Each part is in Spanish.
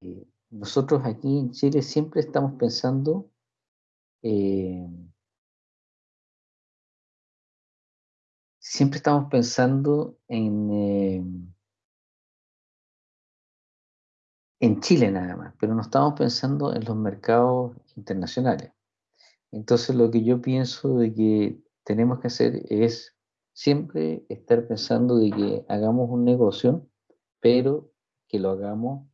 eh, nosotros aquí en Chile siempre estamos pensando eh, siempre estamos pensando en, eh, en Chile nada más, pero no estamos pensando en los mercados internacionales. Entonces lo que yo pienso de que tenemos que hacer es siempre estar pensando de que hagamos un negocio, pero que lo hagamos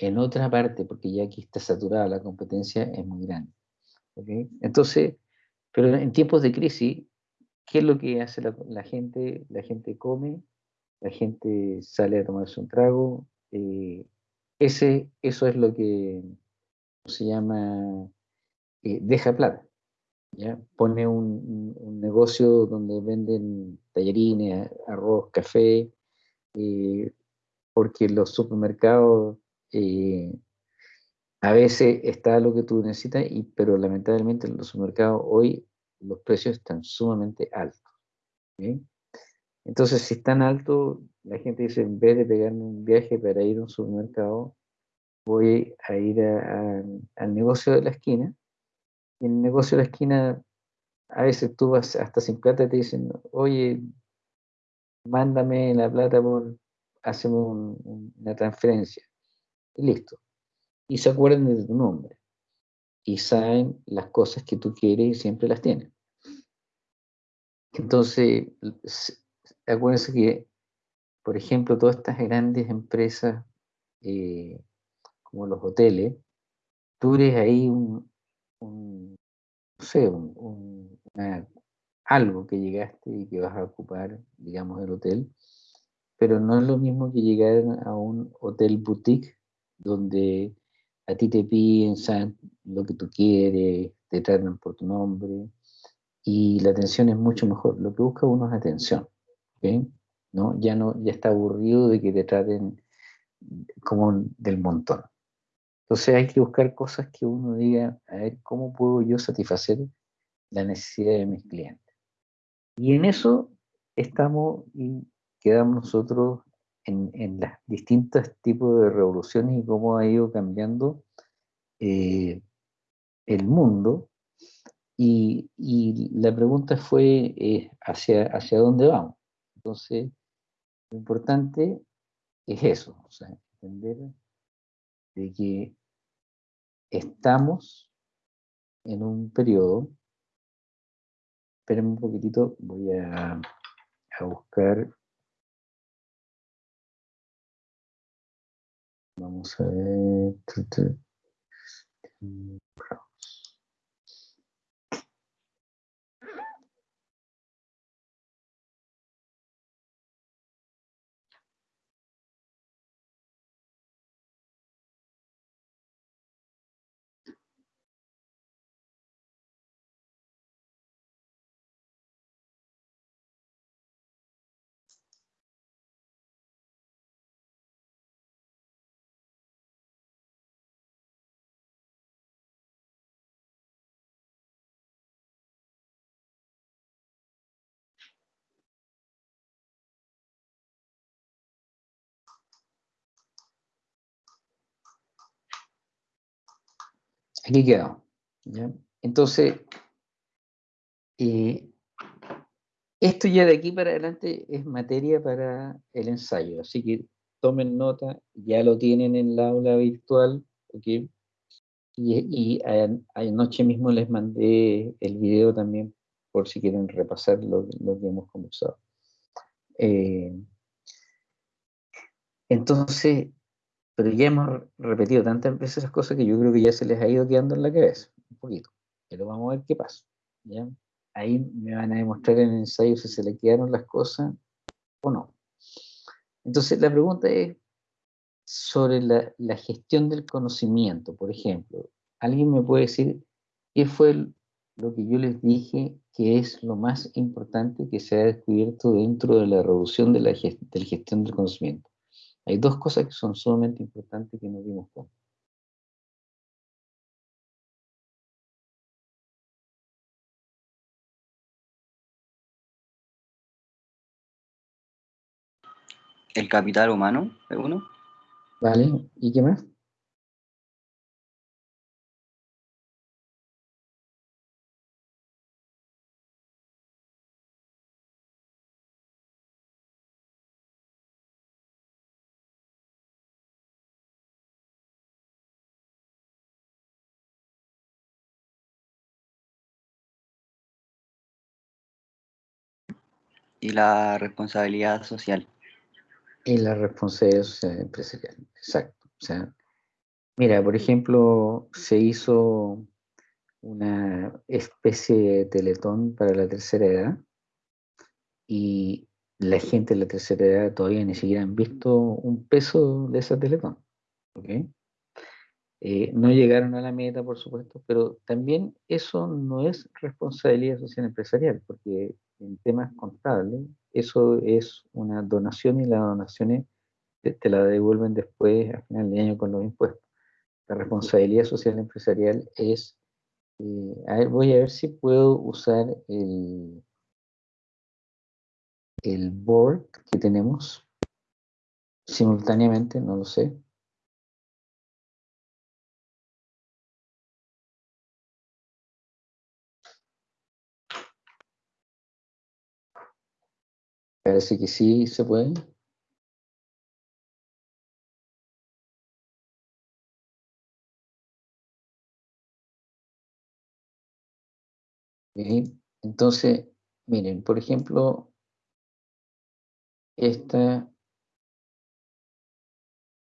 en otra parte, porque ya aquí está saturada la competencia, es muy grande. Entonces, pero en tiempos de crisis ¿Qué es lo que hace la, gente? La gente come, la gente sale a tomarse un trago. Eh, ese, eso es lo que se llama eh, deja plata. ¿ya? Pone un, negocio donde venden tallarines, arroz, café, eh, porque los supermercados a veces está lo que tú necesitas, y, pero lamentablemente en los supermercados hoy los precios están sumamente altos. Entonces, si están altos, la gente dice, en vez de pegarme un viaje para ir a un supermercado, voy a ir al negocio de la esquina. Y en el negocio de la esquina, a veces tú vas hasta sin plata y te dicen, oye, mándame la plata por, haceme una transferencia. Y listo. Y se acuerdan de tu nombre y saben las cosas que tú quieres y siempre las tienen. Entonces, acuérdense que, por ejemplo, todas estas grandes empresas eh, como los hoteles, tú eres ahí un, no sé, un, algo que llegaste y que vas a ocupar, digamos, el hotel, pero no es lo mismo que llegar a un hotel boutique donde a ti te piden lo que tú quieres, te tratan por tu nombre y la atención es mucho mejor. Lo que busca uno es atención, ¿no? Ya, no, ya está aburrido de que te traten como del montón. Entonces hay que buscar cosas que uno diga, a ver, ¿cómo puedo yo satisfacer la necesidad de mis clientes? Y en eso estamos y quedamos nosotros en, en los distintos tipos de revoluciones y cómo ha ido cambiando eh, el mundo. Y, y, la pregunta fue eh, hacia, hacia dónde vamos. Entonces, lo importante es eso, o sea, entender de que estamos en un periodo, espérenme un poquitito, voy a, a buscar Vamos a ver. Aquí quedó. Entonces, eh, esto ya de aquí para adelante es materia para el ensayo, así que tomen nota, ya lo tienen en la aula virtual, ¿ok? Y, anoche mismo les mandé el video también por si quieren repasar lo, que hemos conversado. Eh, entonces, pero ya hemos repetido tantas veces esas cosas que yo creo que ya se les ha ido quedando en la cabeza, un poquito. Pero vamos a ver qué pasa. Ahí me van a demostrar en el ensayo si se le quedaron las cosas o no. Entonces, la pregunta es sobre la, la gestión del conocimiento, por ejemplo. ¿Alguien me puede decir qué fue lo que yo les dije que es lo más importante que se ha descubierto dentro de la reducción de la gestión del conocimiento? Hay dos cosas que son sumamente importantes que nos dimos cuenta. El capital humano, uno. ¿Vale? ¿Y qué más? Y la responsabilidad social. Y la responsabilidad social empresarial, exacto. O sea, mira, por ejemplo, se hizo una especie de teletón para la tercera edad y la gente de la tercera edad todavía ni siquiera han visto un peso de esa teletón. ¿okay? Eh, no llegaron a la meta, por supuesto, pero también eso no es responsabilidad social empresarial, porque en temas contables eso es una donación y las donaciones te, te la devuelven después, a final de año, con los impuestos. La responsabilidad social empresarial es, eh, a ver, voy a ver si puedo usar el, el board que tenemos simultáneamente, no lo sé. Parece que sí se puede. Entonces, miren, por ejemplo, esta...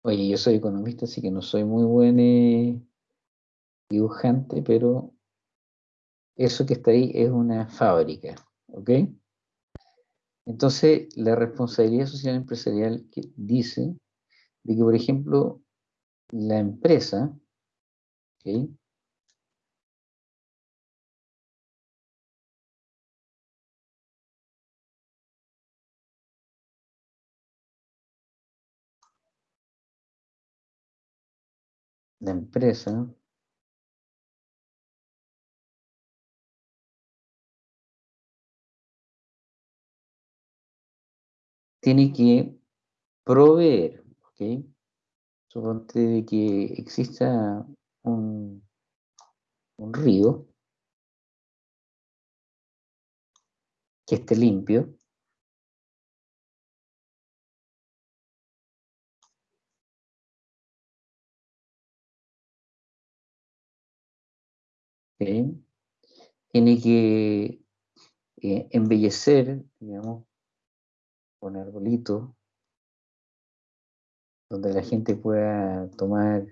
Oye, yo soy economista, así que no soy muy buen eh, dibujante, pero eso que está ahí es una fábrica, ¿ok? Entonces, la responsabilidad social empresarial que dice de que, por ejemplo, la empresa. La empresa tiene que proveer, ¿ok? Suponte de que exista un, un río que esté limpio, ¿ok? tiene que eh, embellecer, digamos, con arbolitos, donde la gente pueda tomar,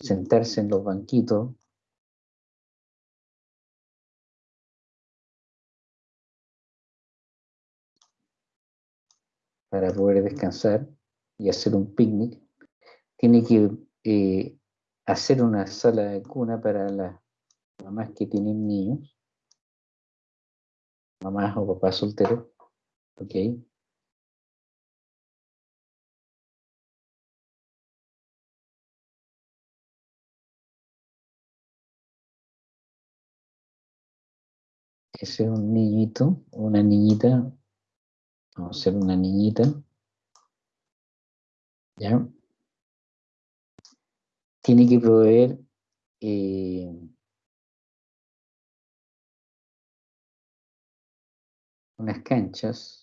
sentarse en los banquitos, para poder descansar y hacer un picnic. Tiene que eh, hacer una sala de cuna para las mamás que tienen niños, mamás o papás solteros, ¿ok? Ese es un niñito, una niñita, vamos a hacer una niñita, ¿ya? Tiene que proveer eh, unas canchas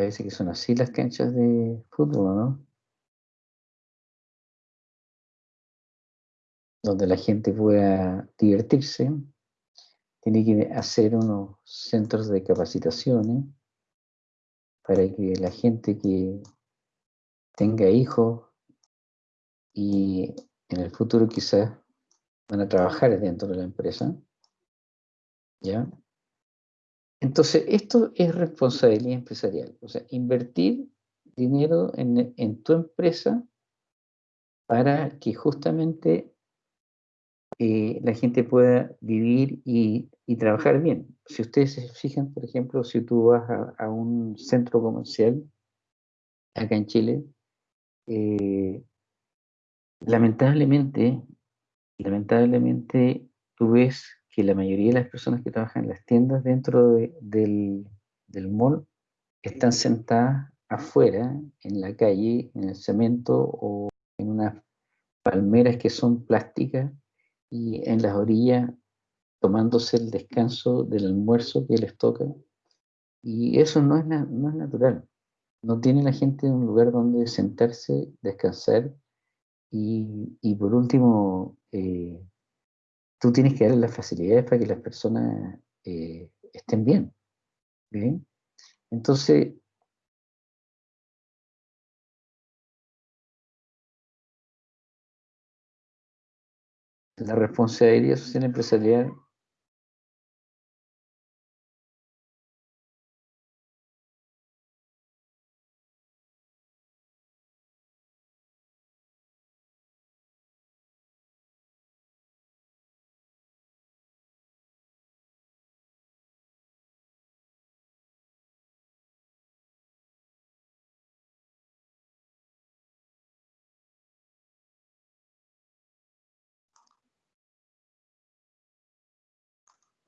parece que son así las canchas de fútbol, ¿no? Donde la gente pueda divertirse. Tiene que hacer unos centros de capacitaciones para que la gente que tenga hijos y en el futuro quizás van a trabajar dentro de la empresa. ¿Ya? Entonces, esto es responsabilidad empresarial. O sea, invertir dinero en, tu empresa para que justamente eh, la gente pueda vivir y, trabajar bien. Si ustedes se fijan, por ejemplo, si tú vas a, a un centro comercial acá en Chile, eh, lamentablemente, lamentablemente tú ves que la mayoría de las personas que trabajan en las tiendas dentro del, del mall están sentadas afuera, en la calle, en el cemento o en unas palmeras que son plásticas y en las orillas tomándose el descanso del almuerzo que les toca. Y eso no es, no es natural. No tiene la gente un lugar donde sentarse, descansar y, y por último, eh, tú tienes que darle las facilidades para que las personas eh, estén bien. ¿bien? Entonces, la responsabilidad social empresarial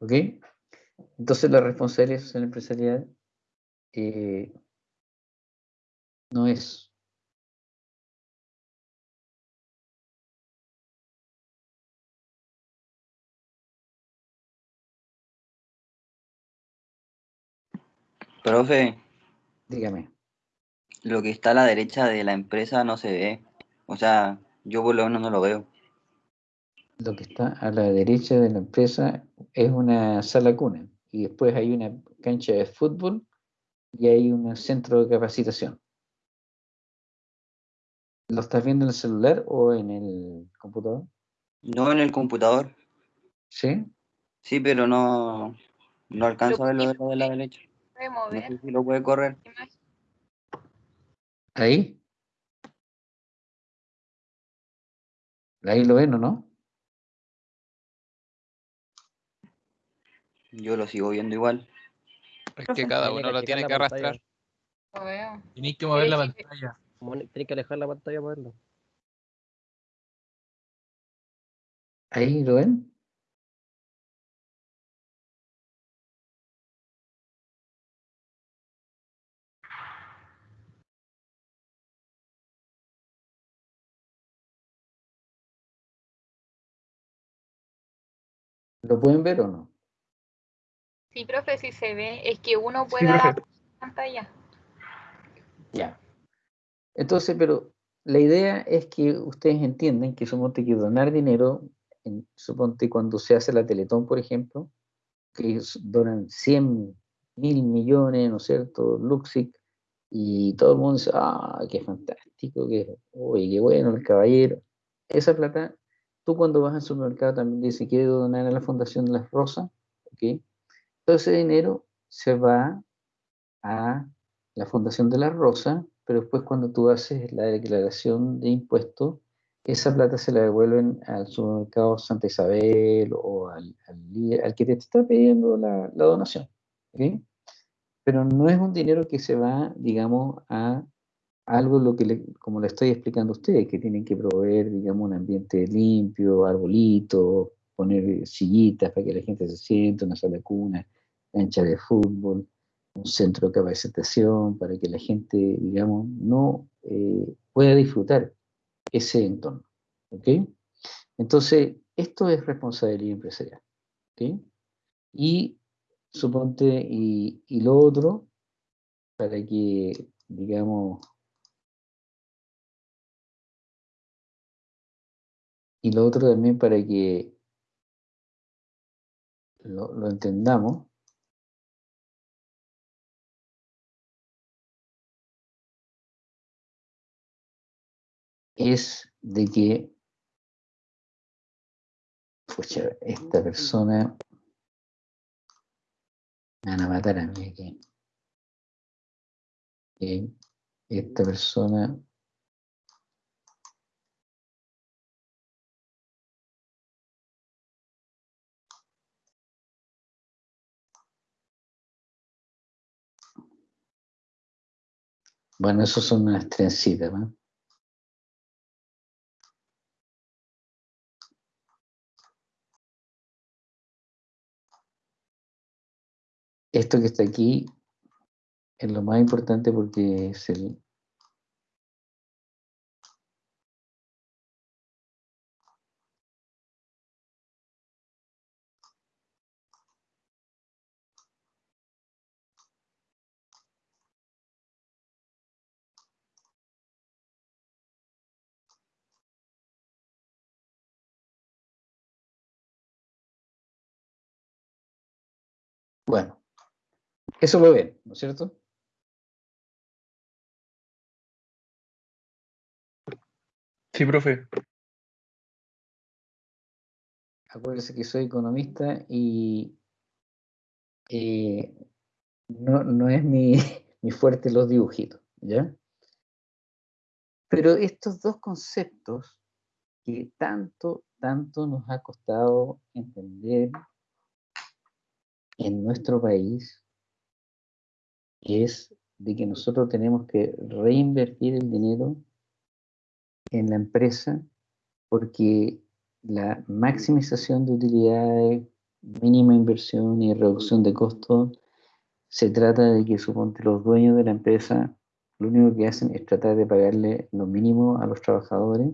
¿Ok? Entonces la responsabilidad social empresarial eh, no es Profe, dígame, lo que está a la derecha de la empresa no se ve. O sea, yo por lo menos no lo veo. Lo que está a la derecha de la empresa es una sala cuna y después hay una cancha de fútbol y hay un centro de capacitación. ¿Lo estás viendo en el celular o en el computador? No en el computador. ¿Sí? Sí, pero no, no alcanzo a ver lo de, lo de la derecha. No sé si lo puede correr. ¿Ahí? Ahí lo ven, ¿o no? Yo lo sigo viendo igual. Es que cada uno lo tiene que arrastrar. Lo veo. Tenéis que mover la pantalla. Tienes que alejar la pantalla para verlo. ¿Ahí lo ven? ¿Lo pueden ver o no? Sí, profe, sí se ve. Es que uno puede la pantalla. Ya. Entonces, pero la idea es que ustedes entiendan que suponte que donar dinero, en, suponte cuando se hace la Teletón, por ejemplo, que donan 100 mil millones, ¿no es cierto? Luxic, y todo el mundo dice, ah, qué fantástico, qué, uy, qué bueno el caballero. Esa plata, tú cuando vas al supermercado también dices, quiero donar a la Fundación Las Rosas, ¿ok? Todo ese dinero se va a la Fundación de la Rosa, pero después cuando tú haces la declaración de impuestos, esa plata se la devuelven al supermercado Santa Isabel o al, al al que te está pidiendo la, la donación. ¿ok? Pero no es un dinero que se va, digamos, a algo lo que le- como le estoy explicando a ustedes, que tienen que proveer, digamos, un ambiente limpio, arbolitos, poner sillitas para que la gente se siente, una sala de cuna, cancha de fútbol, un centro de capacitación para que la gente, digamos, no eh, pueda disfrutar ese entorno. ¿Ok? Entonces, esto es responsabilidad empresarial. ¿Ok? Y suponte, y, y lo otro, para que, digamos, y lo otro también para que lo, lo entendamos, es de que, pucha, esta persona me van a matar a mí aquí. Esta persona Bueno, eso son unas trencitas, ¿no? Esto que está aquí es lo más importante porque es el, eso lo ven, ¿no es cierto? Sí, profe. Acuérdense que soy economista y eh, no, no, es mi, mi fuerte los dibujitos, ¿ya? Pero estos dos conceptos que tanto, tanto nos ha costado entender en nuestro país es de que nosotros tenemos que reinvertir el dinero en la empresa porque la maximización de utilidades, mínima inversión y reducción de costos, se trata de que suponte los dueños de la empresa lo único que hacen es tratar de pagarle lo mínimo a los trabajadores,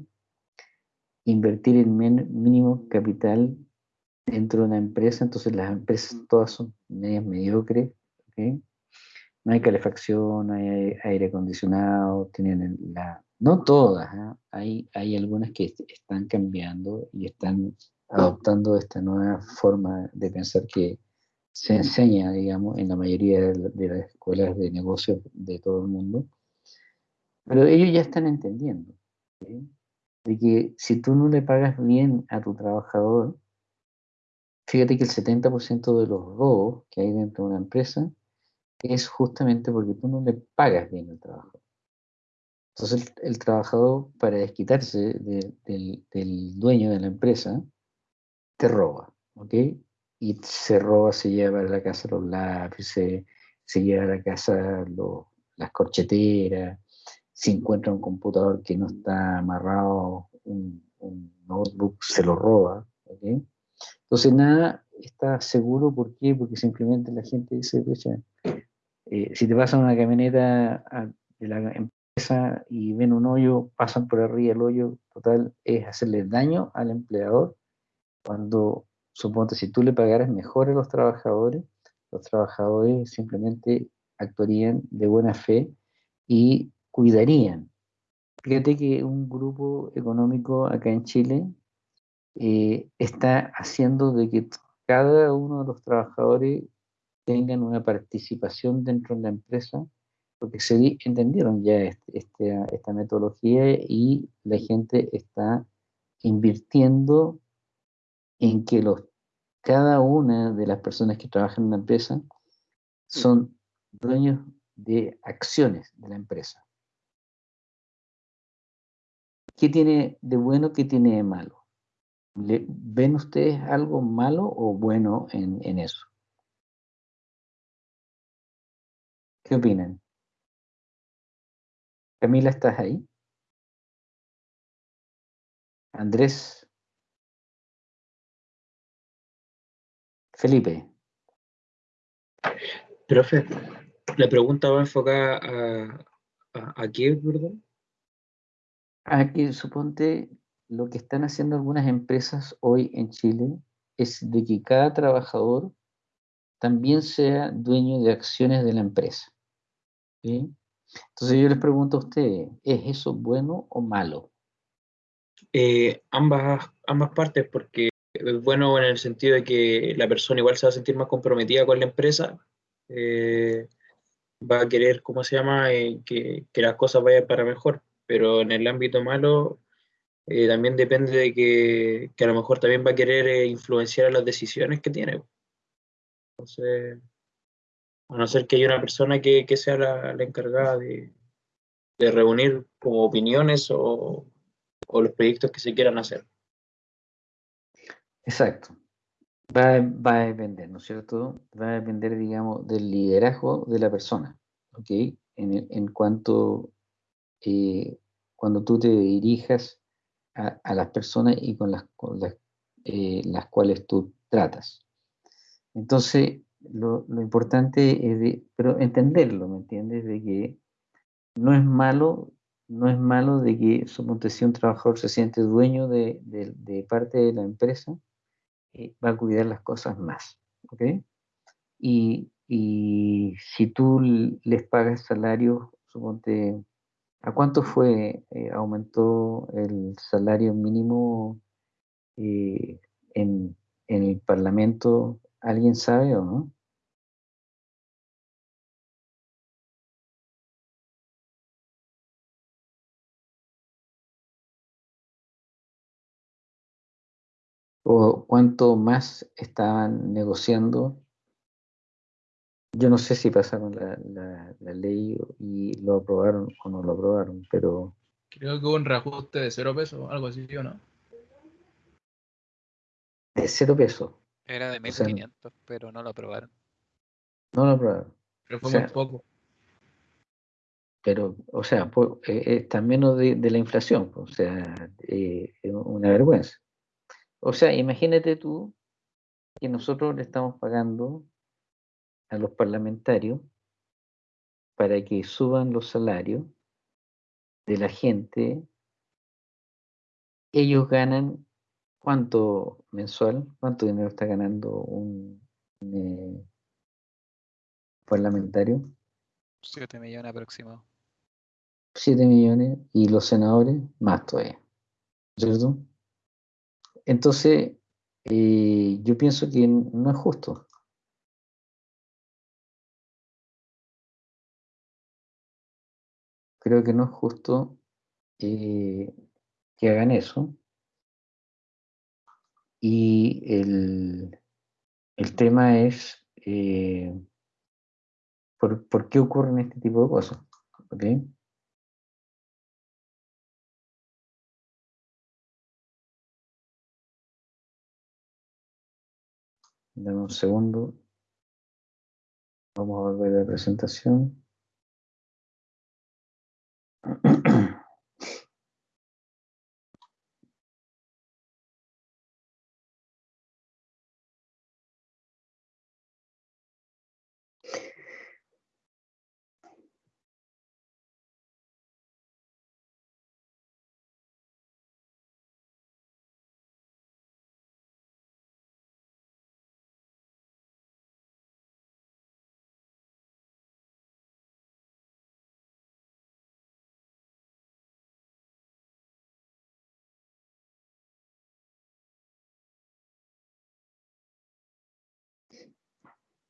invertir el mínimo capital dentro de una empresa, entonces las empresas todas son medias mediocres, no hay calefacción, no hay aire acondicionado, tienen la... No todas, ¿ah? hay, hay algunas que están cambiando y están adoptando esta nueva forma de pensar que se enseña, digamos, en la mayoría de, las escuelas de negocios de todo el mundo. Pero ellos ya están entendiendo de que si tú no le pagas bien a tu trabajador, Fíjate que el 70% de los robos que hay dentro de una empresa es justamente porque tú no le pagas bien el trabajo. Entonces el, trabajador, para desquitarse del, dueño de la empresa, te roba, ¿ok? Y se roba, se lleva a la casa los lápices, se lleva a la casa las corcheteras, si encuentra un computador que no está amarrado, un, un notebook, se lo roba, ¿ok? Entonces nada está seguro, ¿por qué? Porque simplemente la gente dice, eh, si te pasan una camioneta de la empresa y ven un hoyo, pasan por arriba el hoyo, total, es hacerle daño al empleador cuando, suponte, si tú le pagaras mejor a los trabajadores, los trabajadores simplemente actuarían de buena fe y cuidarían. Fíjate que un grupo económico acá en Chile eh, está haciendo de que cada uno de los trabajadores tengan una participación dentro de la empresa, porque se entendieron ya este, esta metodología y la gente está invirtiendo en que los, cada una de las personas que trabajan en la empresa son dueños de acciones de la empresa. ¿Qué tiene de bueno, qué tiene de malo? ¿Ven ustedes algo malo o bueno en, eso? ¿Qué opinan? Camila, ¿estás ahí? Andrés. Felipe. Profe, la pregunta va enfocada a, a, a qué, perdón. Aquí, suponte, lo que están haciendo algunas empresas hoy en Chile es de que cada trabajador también sea dueño de acciones de la empresa. Entonces yo les pregunto a ustedes, ¿es eso bueno o malo? Eh, ambas, ambas partes, porque es bueno en el sentido de que la persona igual se va a sentir más comprometida con la empresa, eh, va a querer, ¿cómo se llama?, eh, que, que las cosas vayan para mejor, pero en el ámbito malo también depende de que, que, a lo mejor también va a querer influenciar las decisiones que tiene. Entonces, a no ser que haya una persona que, que sea la, la encargada de, de, reunir como opiniones o, o, los proyectos que se quieran hacer. Exacto. Va, va, a depender, ¿no es cierto? Va a depender, digamos, del liderazgo de la persona, ¿ok? En, en cuanto, eh, cuando tú te dirijas a, las personas y con las, las, eh, las, cuales tú tratas. Entonces, lo, importante es de, pero entenderlo, ¿me entiendes? De que no es malo, no es malo de que, suponte, si un trabajador se siente dueño de, de- parte de la empresa, eh, va a cuidar las cosas más, ¿ok? Y, y si tú les pagas salario, suponte, ¿a cuánto fue, eh, aumentó el salario mínimo eh, en, en el Parlamento? ¿Alguien sabe o no? ¿O cuánto más estaban negociando? Yo no sé si pasaron la, la- la ley y lo aprobaron o no lo aprobaron, pero Creo que hubo un reajuste de cero pesos, algo así, ¿o no? de cero pesos, Era de O sea, 1500, pero no lo aprobaron. no lo aprobaron. Pero fue O sea, muy poco. Pero, o sea, po- eh, está menos de, de la inflación, o sea, eh, es una vergüenza. O sea, imagínate tú que nosotros le estamos pagando a los parlamentarios para que suban los salarios de la gente. Ellos ganan cuánto mensual, cuánto dinero está ganando un, un, eh, parlamentario, 7 millones aproximados. 7 millones, y los senadores más todavía, ¿cierto? Entonces, eh, yo pienso que no es justo. Creo que no es justo eh, que hagan eso. Y el, el tema es eh, ¿por, por qué ocurren este tipo de cosas? ¿Ok? Dame un segundo. Vamos a volver a la presentación.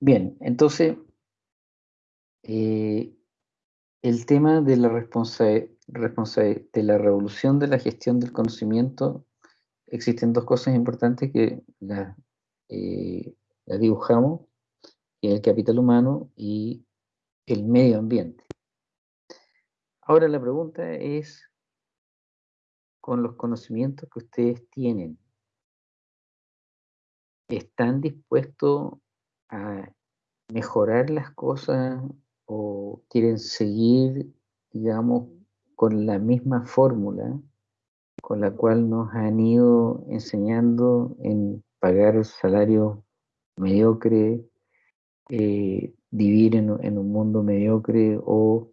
Bien, entonces, eh, el tema de la responsa- de la revolución de la gestión del conocimiento, existen dos cosas importantes que las eh, las dibujamos, que el capital humano y el medio ambiente. Ahora la pregunta es, con los conocimientos que ustedes tienen, ¿están dispuestos a mejorar las cosas o quieren seguir, digamos, con la misma fórmula con la cual nos han ido enseñando en pagar salario mediocre, eh, vivir en, en un mundo mediocre o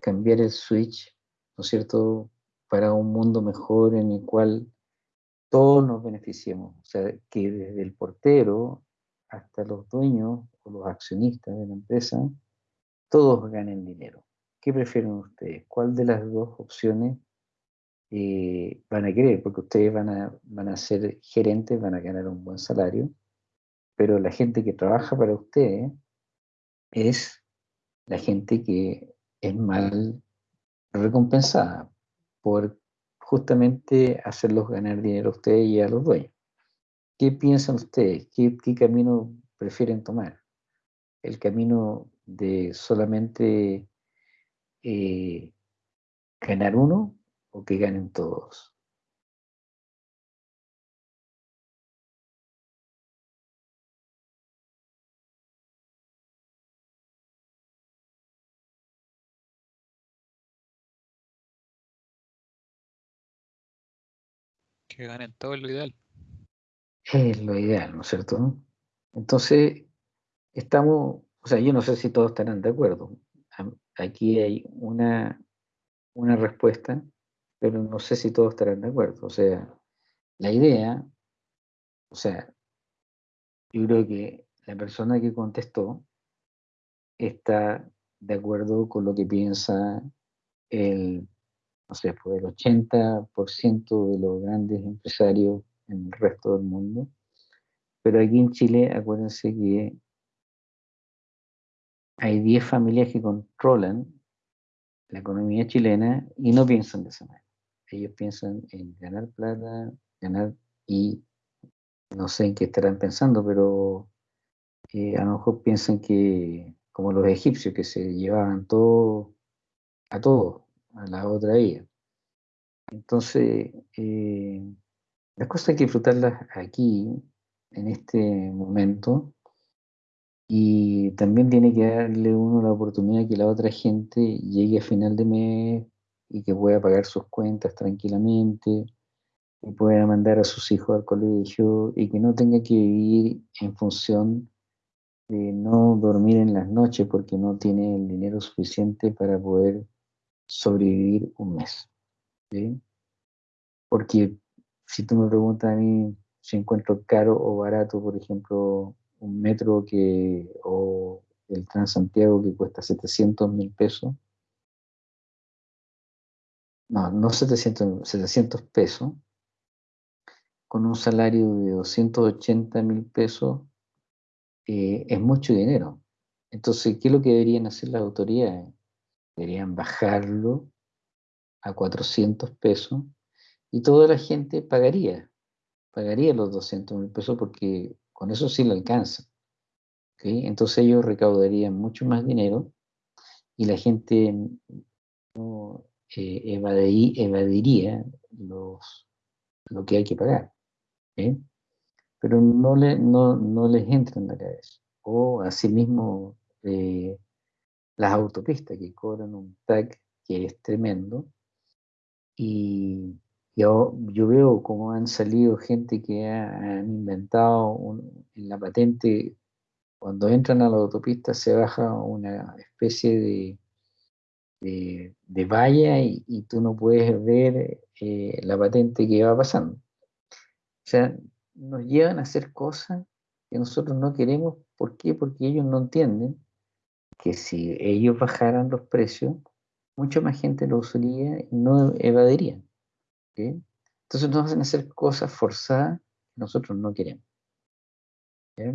cambiar el switch, ¿no es cierto?, para un mundo mejor en el cual todos nos beneficiemos. O sea, que desde el portero hasta los dueños o los accionistas de la empresa, todos ganen dinero. ¿Qué prefieren ustedes? ¿Cuál de las dos opciones eh, van a querer? Porque ustedes van a, van a ser gerentes, van a ganar un buen salario, pero la gente que trabaja para ustedes es la gente que es mal recompensada por justamente hacerlos ganar dinero a ustedes y a los dueños. ¿Qué piensan ustedes? ¿Qué, camino prefieren tomar? ¿El camino de solamente eh, ganar uno o que ganen todos? Que ganen todo es lo ideal. Es lo ideal, ¿no es cierto? Entonces, estamos, o sea, yo no sé si todos estarán de acuerdo. Aquí hay una, una respuesta, pero no sé si todos estarán de acuerdo. O sea, la idea, o sea, yo creo que la persona que contestó está de acuerdo con lo que piensa el, no sé, pues el 80% de los grandes empresarios en el resto del mundo. Pero aquí en Chile, acuérdense que hay 10 familias que controlan la economía chilena y no piensan de esa manera. Ellos piensan en ganar plata, ganar y no sé en qué estarán pensando, pero eh, a lo mejor piensan que, como los egipcios, que se llevaban todo a todos, a la otra vida. Entonces, eh, las cosas hay que disfrutarlas aquí, en este momento, y también tiene que darle uno la oportunidad que la otra gente llegue a final de mes y que pueda pagar sus cuentas tranquilamente, y pueda mandar a sus hijos al colegio y que no tenga que vivir en función de no dormir en las noches porque no tiene el dinero suficiente para poder sobrevivir un mes. Porque si tú me preguntas a mí si encuentro caro o barato, por ejemplo, un metro que, o el Transantiago que cuesta 700 mil pesos, no, no 700, 700 pesos, con un salario de 280 mil pesos, eh, es mucho dinero. Entonces, ¿qué es lo que deberían hacer las autoridades? Deberían bajarlo a 400 pesos y toda la gente pagaría, pagaría los 200 mil pesos porque con eso sí le alcanza. ¿ok? Entonces ellos recaudarían mucho más dinero y la gente no eh, evadiría los, lo que hay que pagar. ¿ok? Pero no, le, no, no les entra en la cabeza. O asimismo eh, las autopistas que cobran un TAC que es tremendo y yo, yo veo cómo han salido gente que ha- han inventado en la patente, cuando entran a la autopista se baja una especie de, de, valla y, tú no puedes ver eh, la patente que va pasando. O sea, nos llevan a hacer cosas que nosotros no queremos. ¿Por qué? Porque ellos no entienden que si ellos bajaran los precios, mucha más gente lo usaría y no evadiría. Entonces nos hacen hacer cosas forzadas que nosotros no queremos. ¿ya?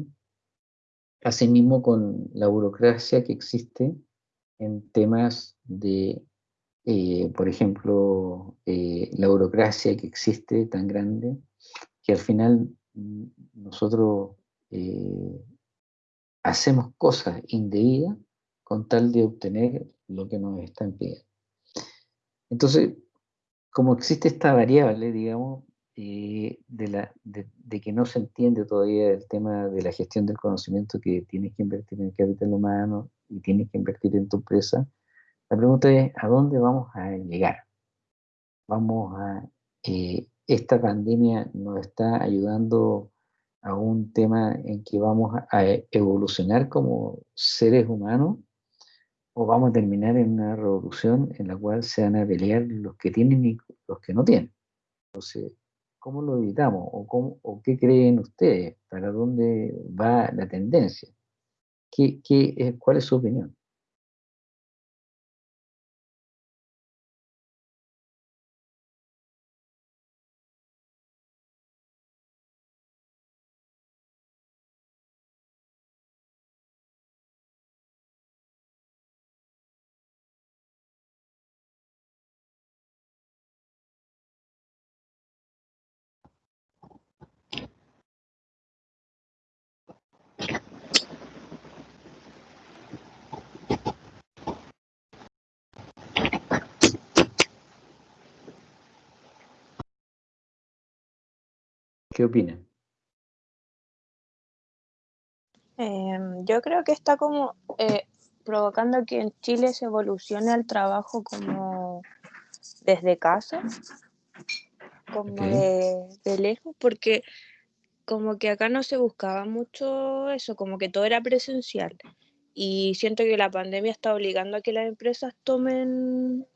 Asimismo con la burocracia que existe en temas de, eh, por ejemplo, eh, la burocracia que existe tan grande que al final mm, nosotros eh, hacemos cosas indebidas con tal de obtener lo que nos están pidiendo. Entonces, como existe esta variable, digamos, eh, de, la, de, de que no se entiende todavía el tema de la gestión del conocimiento, que tienes que invertir en el capital humano y tienes que invertir en tu empresa, la pregunta es, ¿a dónde vamos a llegar? Vamos a, eh, esta pandemia nos está ayudando a un tema en que vamos a, evolucionar como seres humanos o vamos a terminar en una revolución en la cual se van a pelear los que tienen y los que no tienen. Entonces, ¿cómo lo evitamos? ¿O, cómo, o qué creen ustedes? ¿Para dónde va la tendencia? ¿Qué, qué ¿Cuál es su opinión? ¿Qué opinan? Em, yo creo que está como eh, provocando que en Chile se evolucione el trabajo como desde casa, como de, de lejos, porque como que acá no se buscaba mucho eso, como que todo era presencial. Y siento que la pandemia está obligando a que las empresas tomen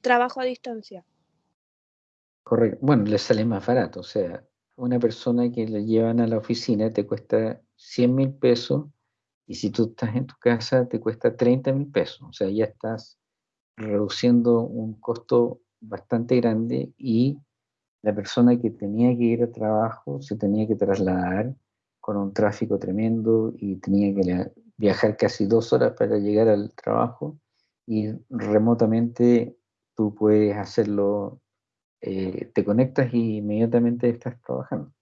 trabajo a distancia. Correcto. Bueno, les sale más barato. O sea, una persona que le llevan a la oficina te cuesta 100 mil pesos y si tú estás en tu casa te cuesta 30 mil pesos. O sea, ya estás reduciendo un costo bastante grande y la persona que tenía que ir a trabajo se tenía que trasladar con un tráfico tremendo y tenía que viajar casi dos horas para llegar al trabajo y remotamente tú puedes hacerlo, eh, te conectas y inmediatamente estás trabajando.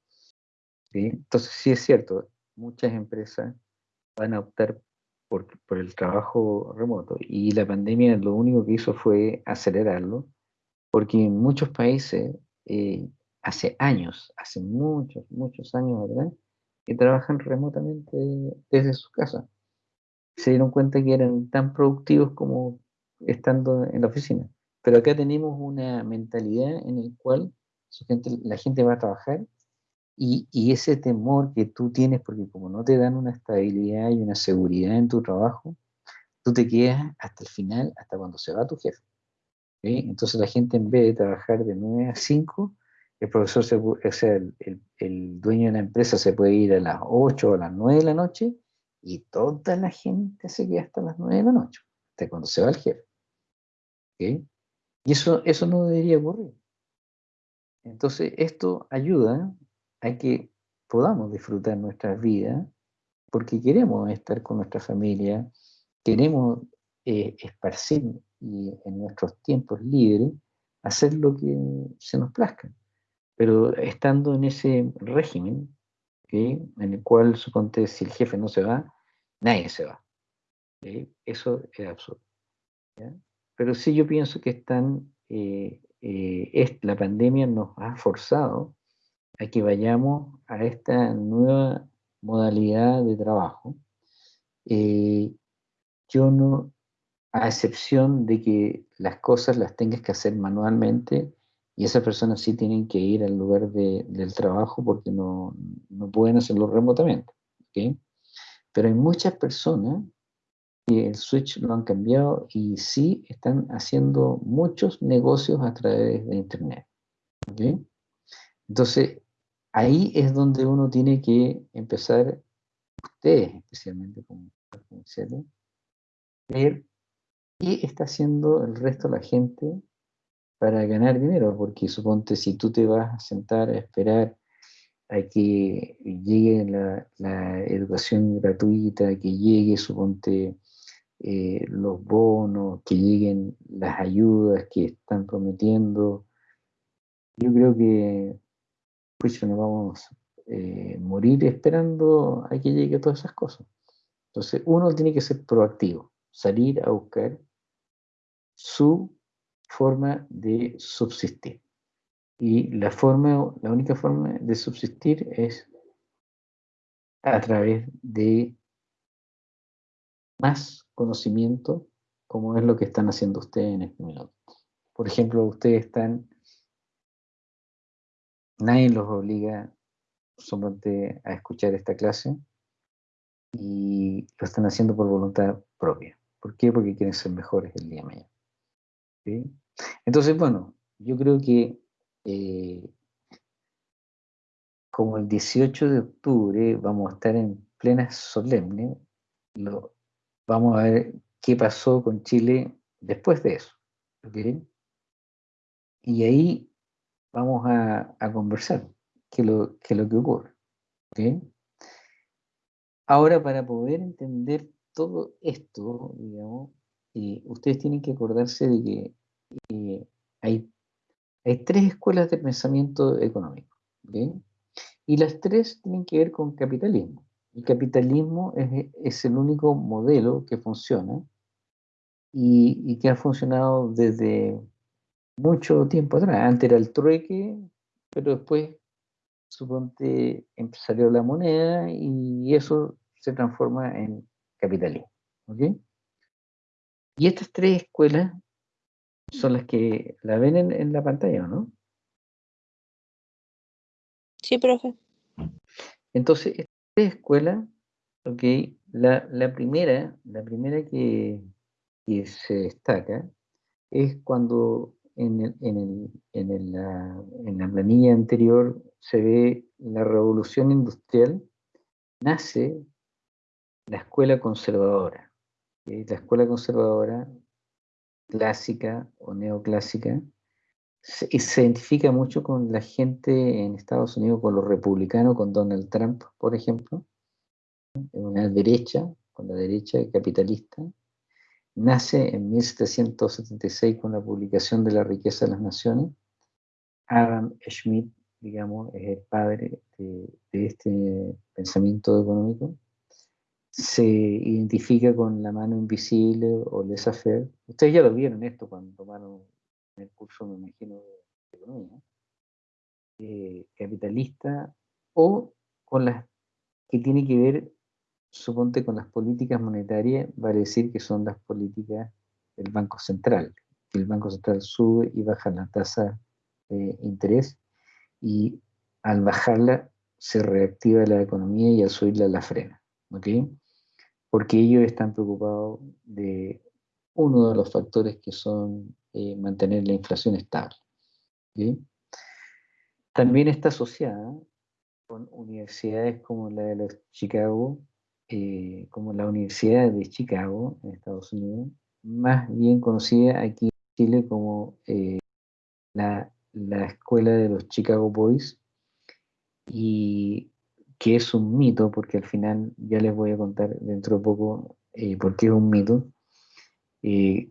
Entonces sí es cierto, muchas empresas van a optar por, el trabajo remoto y la pandemia lo único que hizo fue acelerarlo porque en muchos países eh, hace años, hace muchos, muchos años ¿verdad? que trabajan remotamente desde su casa. Se dieron cuenta que eran tan productivos como estando en la oficina. Pero acá tenemos una mentalidad en la cual la gente va a trabajar y, y, ese temor que tú tienes, porque como no te dan una estabilidad y una seguridad en tu trabajo, tú te quedas hasta el final, hasta cuando se va tu jefe. Entonces la gente en vez de trabajar de 9 a 5, el profesor, se, o sea, el, el, dueño de la empresa se puede ir a las 8 o a las 9 de la noche y toda la gente se queda hasta las 9 de la noche, hasta cuando se va el jefe. Y eso, eso no debería ocurrir. Entonces esto ayuda a que podamos disfrutar nuestra vida porque queremos estar con nuestra familia, queremos eh, esparcir y en nuestros tiempos libres hacer lo que se nos plazca. Pero estando en ese régimen, en el cual, suponte, si el jefe no se va, nadie se va. Eso es absurdo. Pero sí yo pienso que están, eh, eh, la pandemia nos ha forzado a que vayamos a esta nueva modalidad de trabajo. Eh, yo no, a excepción de que las cosas las tengas que hacer manualmente y esas personas sí tienen que ir al lugar del trabajo porque no, no pueden hacerlo remotamente. Pero hay muchas personas que el switch lo han cambiado y sí están haciendo muchos negocios a través de Internet. Entonces, ahí es donde uno tiene que empezar, ustedes especialmente como comerciales, ver ¿Qué está haciendo el resto de la gente para ganar dinero? Porque suponte si tú te vas a sentar a esperar a que llegue la, educación gratuita, que llegue, suponte, eh, los bonos, que lleguen las ayudas que están prometiendo. Yo creo que pues no vamos eh, morir esperando a que llegue todas esas cosas. Entonces, uno tiene que ser proactivo, salir a buscar su forma de subsistir. Y la, forma, la única forma de subsistir es a través de más conocimiento, como es lo que están haciendo ustedes en este minuto. Por ejemplo, ustedes están, nadie los obliga solamente a escuchar esta clase y lo están haciendo por voluntad propia. ¿Por qué? Porque quieren ser mejores el día de mañana. Entonces, bueno, yo creo que eh, como el 18 de octubre vamos a estar en plena solemne, lo, vamos a ver qué pasó con Chile después de eso. Y ahí vamos a, conversar qué lo, qué lo que ocurre. Ahora, para poder entender todo esto, digamos, eh, ustedes tienen que acordarse de que eh, hay, hay tres escuelas de pensamiento económico. Y las tres tienen que ver con capitalismo. El capitalismo es, es el único modelo que funciona y, y, que ha funcionado desde mucho tiempo atrás. Antes era el trueque, pero después, suponte, salió la moneda y eso se transforma en capitalismo. Y estas tres escuelas son las que la ven en, la pantalla, ¿no? Sí, profe. Entonces, esta escuela, ok, la, primera, la primera que, se destaca es cuando en, la, en la planilla anterior se ve la revolución industrial, nace la escuela conservadora. La escuela conservadora clásica o neoclásica se, se identifica mucho con la gente en Estados Unidos, con los republicanos, con Donald Trump, por ejemplo, en una derecha, con la derecha capitalista, nace en 1776 con la publicación de La riqueza de las naciones. Adam Smith, digamos, es el padre de, de este pensamiento económico. Se identifica con la mano invisible o laissez-faire. Ustedes ya lo vieron esto cuando tomaron el curso, me imagino, de economía. eh, capitalista o con las que tiene que ver suponte con las políticas monetarias, vale decir que son las políticas del Banco Central. El Banco Central sube y baja la tasa de interés y al bajarla se reactiva la economía y al subirla la frena. ¿ok? Porque ellos están preocupados de uno de los factores que son eh, mantener la inflación estable. ¿ok? También está asociada con universidades como la de los Chicago, eh, como la Universidad de Chicago, en Estados Unidos, más bien conocida aquí en Chile como eh, la, la Escuela de los Chicago Boys, y que es un mito, porque al final ya les voy a contar dentro de poco eh, por qué es un mito, eh,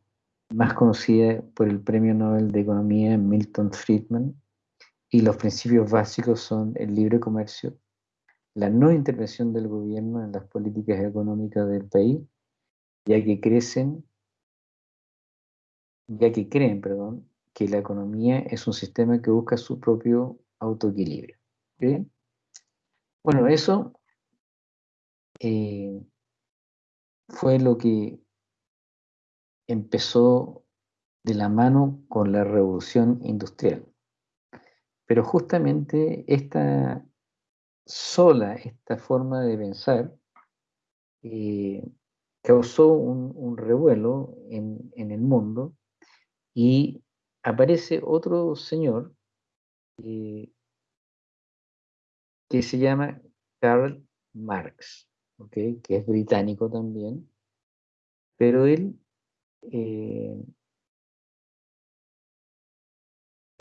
más conocida por el Premio Nobel de Economía Milton Friedman, y los principios básicos son el libre comercio, la no intervención del gobierno en las políticas económicas del país, ya que crecen, ya que creen, perdón, que la economía es un sistema que busca su propio autoequilibrio. Bueno, eso eh, fue lo que empezó de la mano con la revolución industrial. Pero justamente esta sola, esta forma de pensar, eh, causó un, revuelo en, en, el mundo y aparece otro señor eh, que se llama Karl Marx, ¿okay? que es británico también, pero él eh,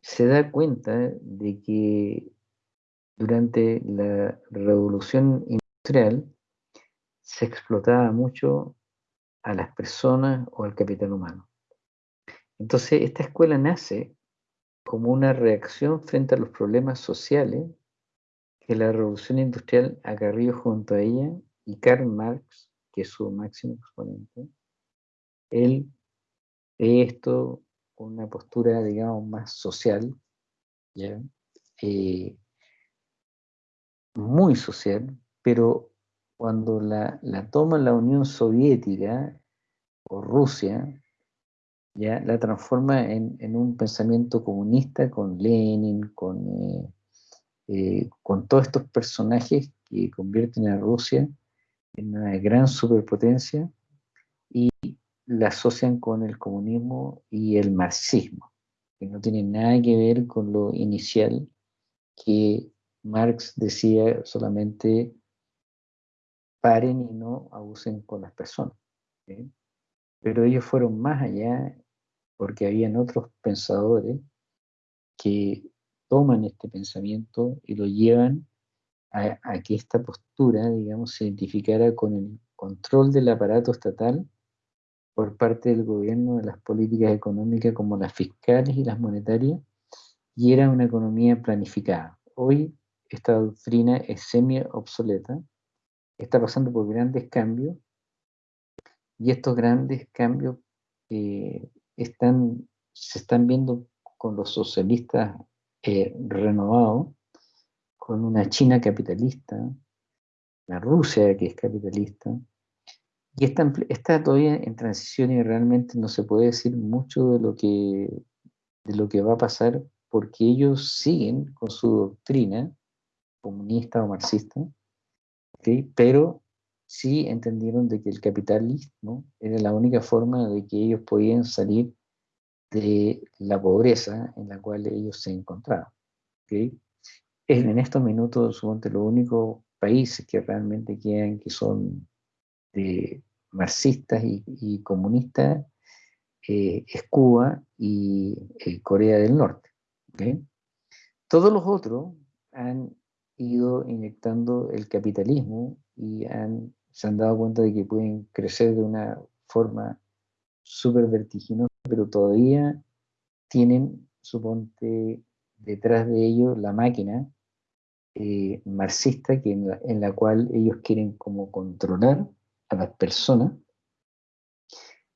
se da cuenta de que durante la revolución industrial se explotaba mucho a las personas o al capital humano. Entonces, esta escuela nace como una reacción frente a los problemas sociales que la revolución industrial acarrió junto a ella y Karl Marx, que es su máximo exponente, él ve esto con una postura, digamos, más social, ¿ya? Eh, muy social, pero cuando la, la, toma la Unión Soviética o Rusia, ya la transforma en, en un pensamiento comunista con Lenin, con, eh, eh, con todos estos personajes que convierten a Rusia en una gran superpotencia y la asocian con el comunismo y el marxismo, que no tienen nada que ver con lo inicial que Marx decía solamente paren y no abusen con las personas. ¿sí? Pero ellos fueron más allá porque habían otros pensadores que toman este pensamiento y lo llevan a, a, que esta postura, digamos, se identificara con el control del aparato estatal por parte del gobierno de las políticas económicas como las fiscales y las monetarias, y era una economía planificada. Hoy esta doctrina es semi-obsoleta, está pasando por grandes cambios, y estos grandes cambios eh, están, se están viendo con los socialistas eh, renovados, con una China capitalista, la Rusia que es capitalista, y está, está, todavía en transición y realmente no se puede decir mucho de lo que, de lo que va a pasar porque ellos siguen con su doctrina, comunista o marxista, ¿ok? pero sí entendieron de que el capitalismo era la única forma de que ellos podían salir de la pobreza en la cual ellos se encontraban. ¿ok? En, en estos minutos, suponte, los únicos países que realmente quedan que son de marxistas y, comunistas eh, es Cuba y eh, Corea del Norte. Todos los otros han ido inyectando el capitalismo y han, se han dado cuenta de que pueden crecer de una forma súper vertiginosa, pero todavía tienen, suponte, detrás de ellos la máquina eh, marxista en, la, en la cual ellos quieren como controlar a las personas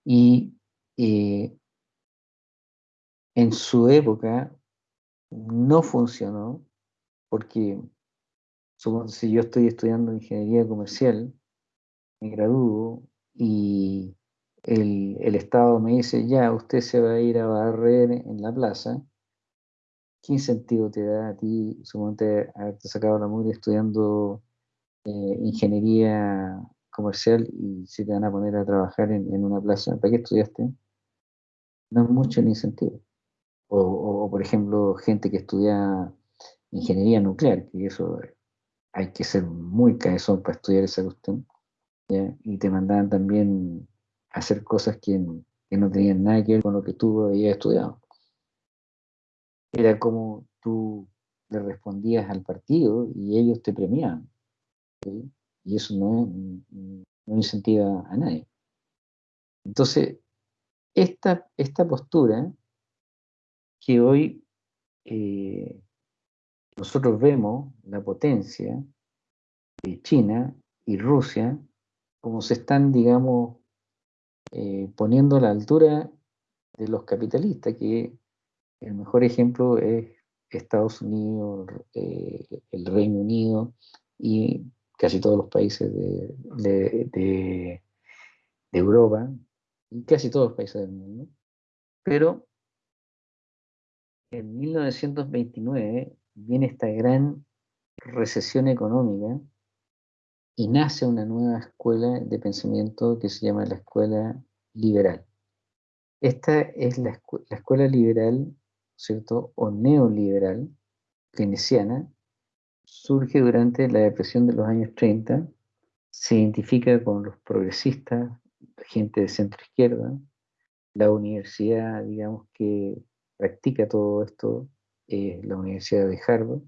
y eh, en su época no funcionó porque supongo, si yo estoy estudiando ingeniería comercial, me gradúo y el, el, Estado me dice, ya, usted se va a ir a barrer en la plaza, ¿qué incentivo te da a ti, suponte, haberte sacado la mugre estudiando eh, ingeniería comercial y si te van a poner a trabajar en, una plaza? ¿Para qué estudiaste? No mucho el incentivo. O, por ejemplo, gente que estudia ingeniería nuclear, que eso hay que ser muy cabezón para estudiar esa cuestión, ¿ya? y te mandaban también hacer cosas que, que, no tenían nada que ver con lo que tú habías estudiado. Era como tú le respondías al partido y ellos te premiaban. ¿sí? Y eso no, no incentiva a nadie. Entonces, esta, esta postura que hoy eh, nosotros vemos la potencia de China y Rusia como se están, digamos, eh, poniendo a la altura de los capitalistas, que el mejor ejemplo es Estados Unidos, eh, el Reino Unido y casi todos los países de, de, de, de Europa y casi todos los países del mundo. Pero en 1929 viene esta gran recesión económica y nace una nueva escuela de pensamiento que se llama la escuela liberal. Esta es la, escu la escuela liberal, ¿cierto? O neoliberal, keynesiana, surge durante la depresión de los años 30, se identifica con los progresistas, gente de centro izquierda, la universidad, digamos, que practica todo esto eh, la Universidad de Harvard,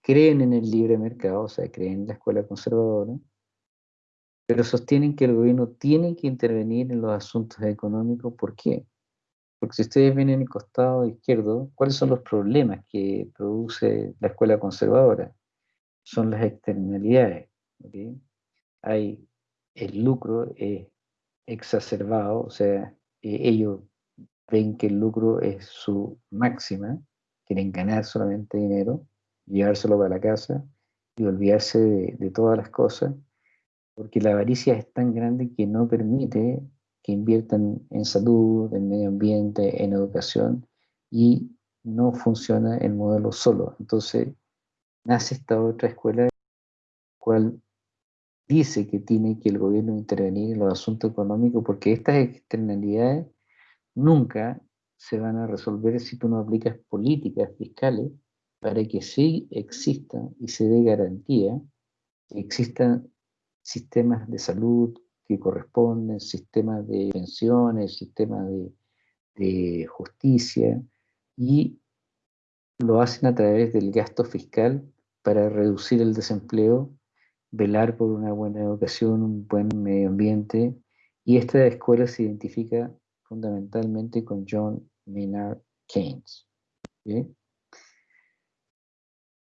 creen en el libre mercado, o sea, creen en la escuela conservadora, pero sostienen que el gobierno tiene que intervenir en los asuntos económicos. ¿Por qué? Porque si ustedes ven en el costado izquierdo, ¿cuáles son los problemas que produce la escuela conservadora? Son las externalidades. ¿okay? Hay el lucro es exacerbado, o sea, eh, ellos ven que el lucro es su máxima, quieren ganar solamente dinero, llevárselo para la casa y olvidarse de, de, todas las cosas, porque la avaricia es tan grande que no permite que inviertan en salud, en medio ambiente, en educación, y no funciona el modelo solo. Entonces, nace esta otra escuela, cual dice que tiene que el gobierno intervenir en los asuntos económicos, porque estas externalidades nunca se van a resolver si tú no aplicas políticas fiscales para que sí existan y se dé garantía que existan sistemas de salud corresponden, sistemas de pensiones, sistemas de, de justicia, y lo hacen a través del gasto fiscal para reducir el desempleo, velar por una buena educación, un buen medio ambiente, y esta escuela se identifica fundamentalmente con John Maynard Keynes.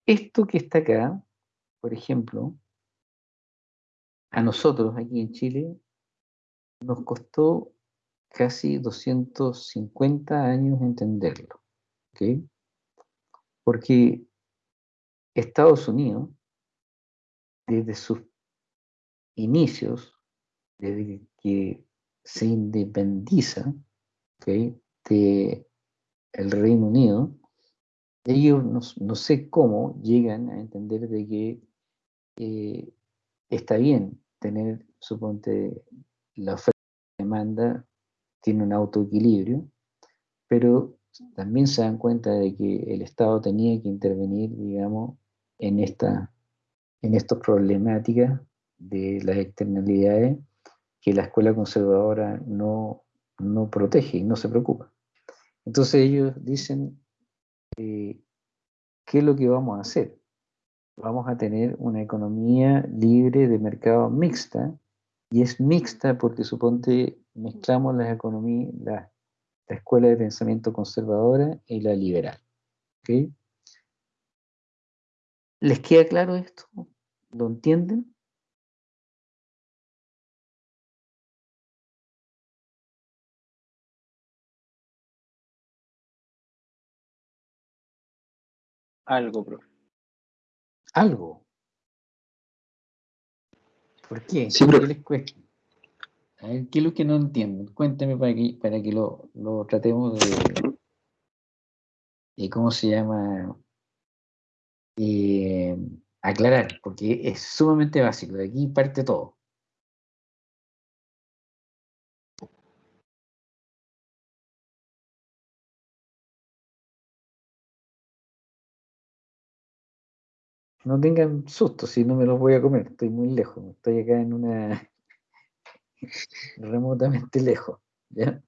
Esto que está acá, por ejemplo, a nosotros aquí en Chile nos costó casi 250 años entenderlo. ¿okay? Porque Estados Unidos, desde sus inicios, desde que se independiza ¿okay? de el Reino Unido, ellos no, no sé cómo llegan a entender de que eh, está bien tener, suponte, la oferta y la demanda tiene un autoequilibrio, pero también se dan cuenta de que el Estado tenía que intervenir, digamos, en esta en estas problemáticas de las externalidades que la escuela conservadora no, no protege y no se preocupa. Entonces ellos dicen, eh, ¿qué es lo que vamos a hacer? Vamos a tener una economía libre de mercado mixta, y es mixta porque suponte mezclamos las economías, la, la escuela de pensamiento conservadora y la liberal. ¿Les queda claro esto? ¿Lo entienden? Algo, profe. Algo. ¿Por qué? Sí, ¿Por qué les cuesta? A ver, ¿qué es lo que no entienden? Cuéntame para que, para que lo, lo tratemos de, de, ¿cómo se llama? Eh, aclarar, porque es sumamente básico. De aquí parte todo. No tengan susto si no me los voy a comer, estoy muy lejos, estoy acá en una remotamente lejos, ¿ya?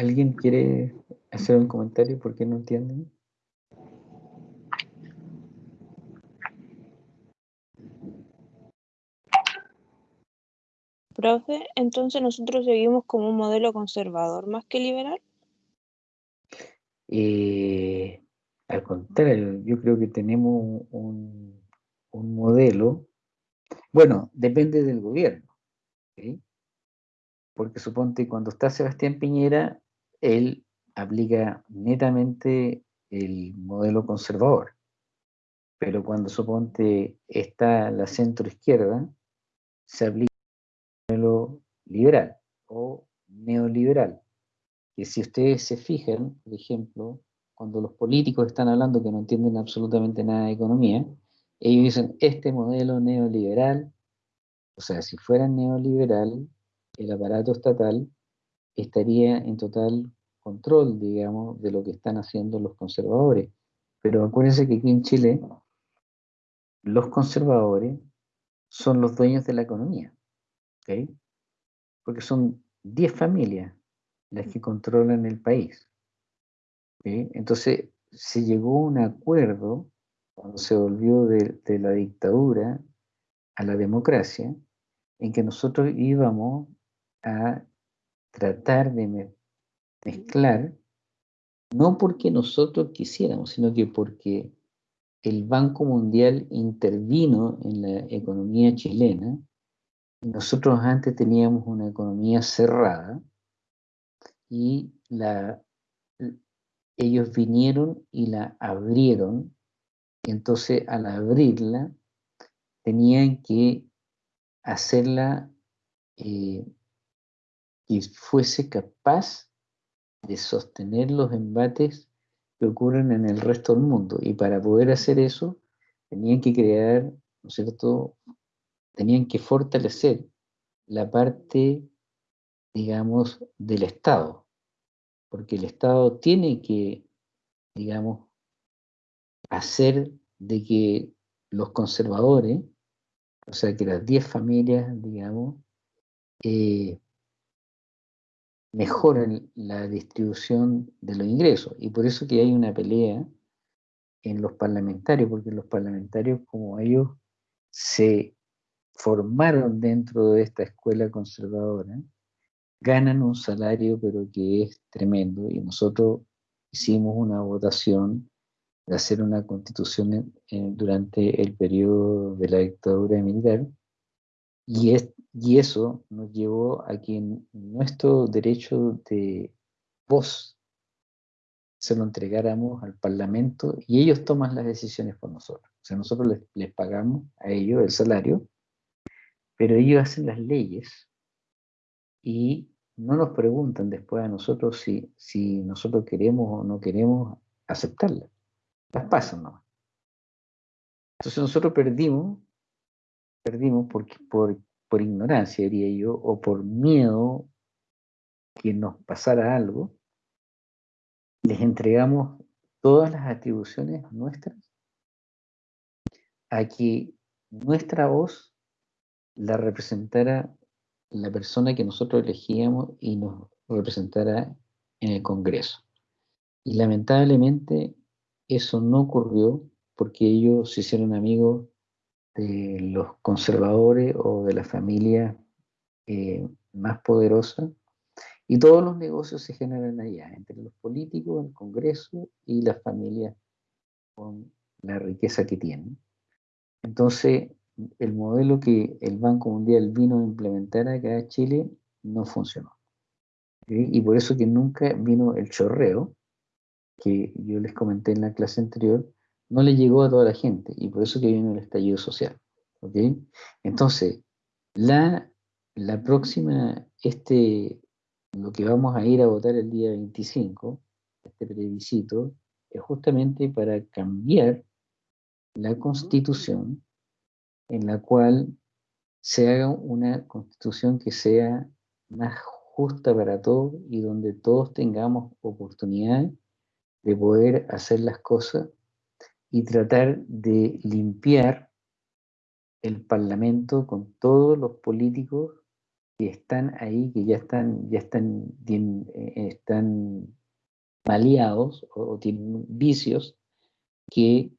¿Alguien quiere hacer un comentario por qué no entienden? Profe, entonces nosotros seguimos como un modelo conservador más que liberal. Eh, al contrario, yo creo que tenemos un, un modelo, bueno, depende del gobierno, ¿sí? porque suponte cuando está Sebastián Piñera, él aplica netamente el modelo conservador, pero cuando suponte está la centro izquierda, se aplica el modelo liberal o neoliberal. Que si ustedes se fijan, por ejemplo, cuando los políticos están hablando que no entienden absolutamente nada de economía, ellos dicen, este modelo neoliberal, o sea, si fuera neoliberal, el aparato estatal estaría en total control, digamos, de lo que están haciendo los conservadores. Pero acuérdense que aquí en Chile, los conservadores son los dueños de la economía, ¿ok? Porque son 10 familias las que controlan el país. Entonces, se llegó a un acuerdo cuando se volvió de, de, la dictadura a la democracia, en que nosotros íbamos a tratar de me mezclar, no porque nosotros quisiéramos, sino que porque el Banco Mundial intervino en la economía chilena, nosotros antes teníamos una economía cerrada, y ellos vinieron y la abrieron, entonces al abrirla tenían que hacerla eh, que fuese capaz de sostener los embates que ocurren en el resto del mundo. Y para poder hacer eso, tenían que crear, ¿no es cierto? Tenían que fortalecer la parte digamos, del Estado, porque el Estado tiene que, digamos, hacer de que los conservadores, o sea, que las 10 familias, digamos, eh, mejoren la distribución de los ingresos. Y por eso que hay una pelea en los parlamentarios, porque los parlamentarios, como ellos se formaron dentro de esta escuela conservadora, ganan un salario pero que es tremendo y nosotros hicimos una votación de hacer una constitución durante el periodo de la dictadura militar y, es, y eso nos llevó a que nuestro derecho de voz se lo entregáramos al Parlamento y ellos toman las decisiones por nosotros. O sea, nosotros les, les pagamos a ellos el salario, pero ellos hacen las leyes y no nos preguntan después a nosotros si, si nosotros queremos o no queremos aceptarlas. Las pasan nomás. Entonces nosotros perdimos, perdimos porque, por, por ignorancia, diría yo, o por miedo que nos pasara algo, les entregamos todas las atribuciones nuestras a que nuestra voz la representara la persona que nosotros elegíamos y nos representara en el Congreso. Y lamentablemente eso no ocurrió porque ellos se hicieron amigos de los conservadores o de la familia eh, más poderosa y todos los negocios se generan allá, entre los políticos, el Congreso y las familias con la riqueza que tienen. Entonces, el modelo que el Banco Mundial vino a implementar acá en Chile no funcionó. Y por eso que nunca vino el chorreo, que yo les comenté en la clase anterior, no le llegó a toda la gente, y por eso que vino el estallido social. ¿ok? Entonces, la, la próxima, este, lo que vamos a ir a votar el día 25, este plebiscito, es justamente para cambiar la constitución en la cual se haga una constitución que sea más justa para todos y donde todos tengamos oportunidad de poder hacer las cosas y tratar de limpiar el parlamento con todos los políticos que están ahí, que ya están, ya están, eh, están maleados o, o tienen vicios que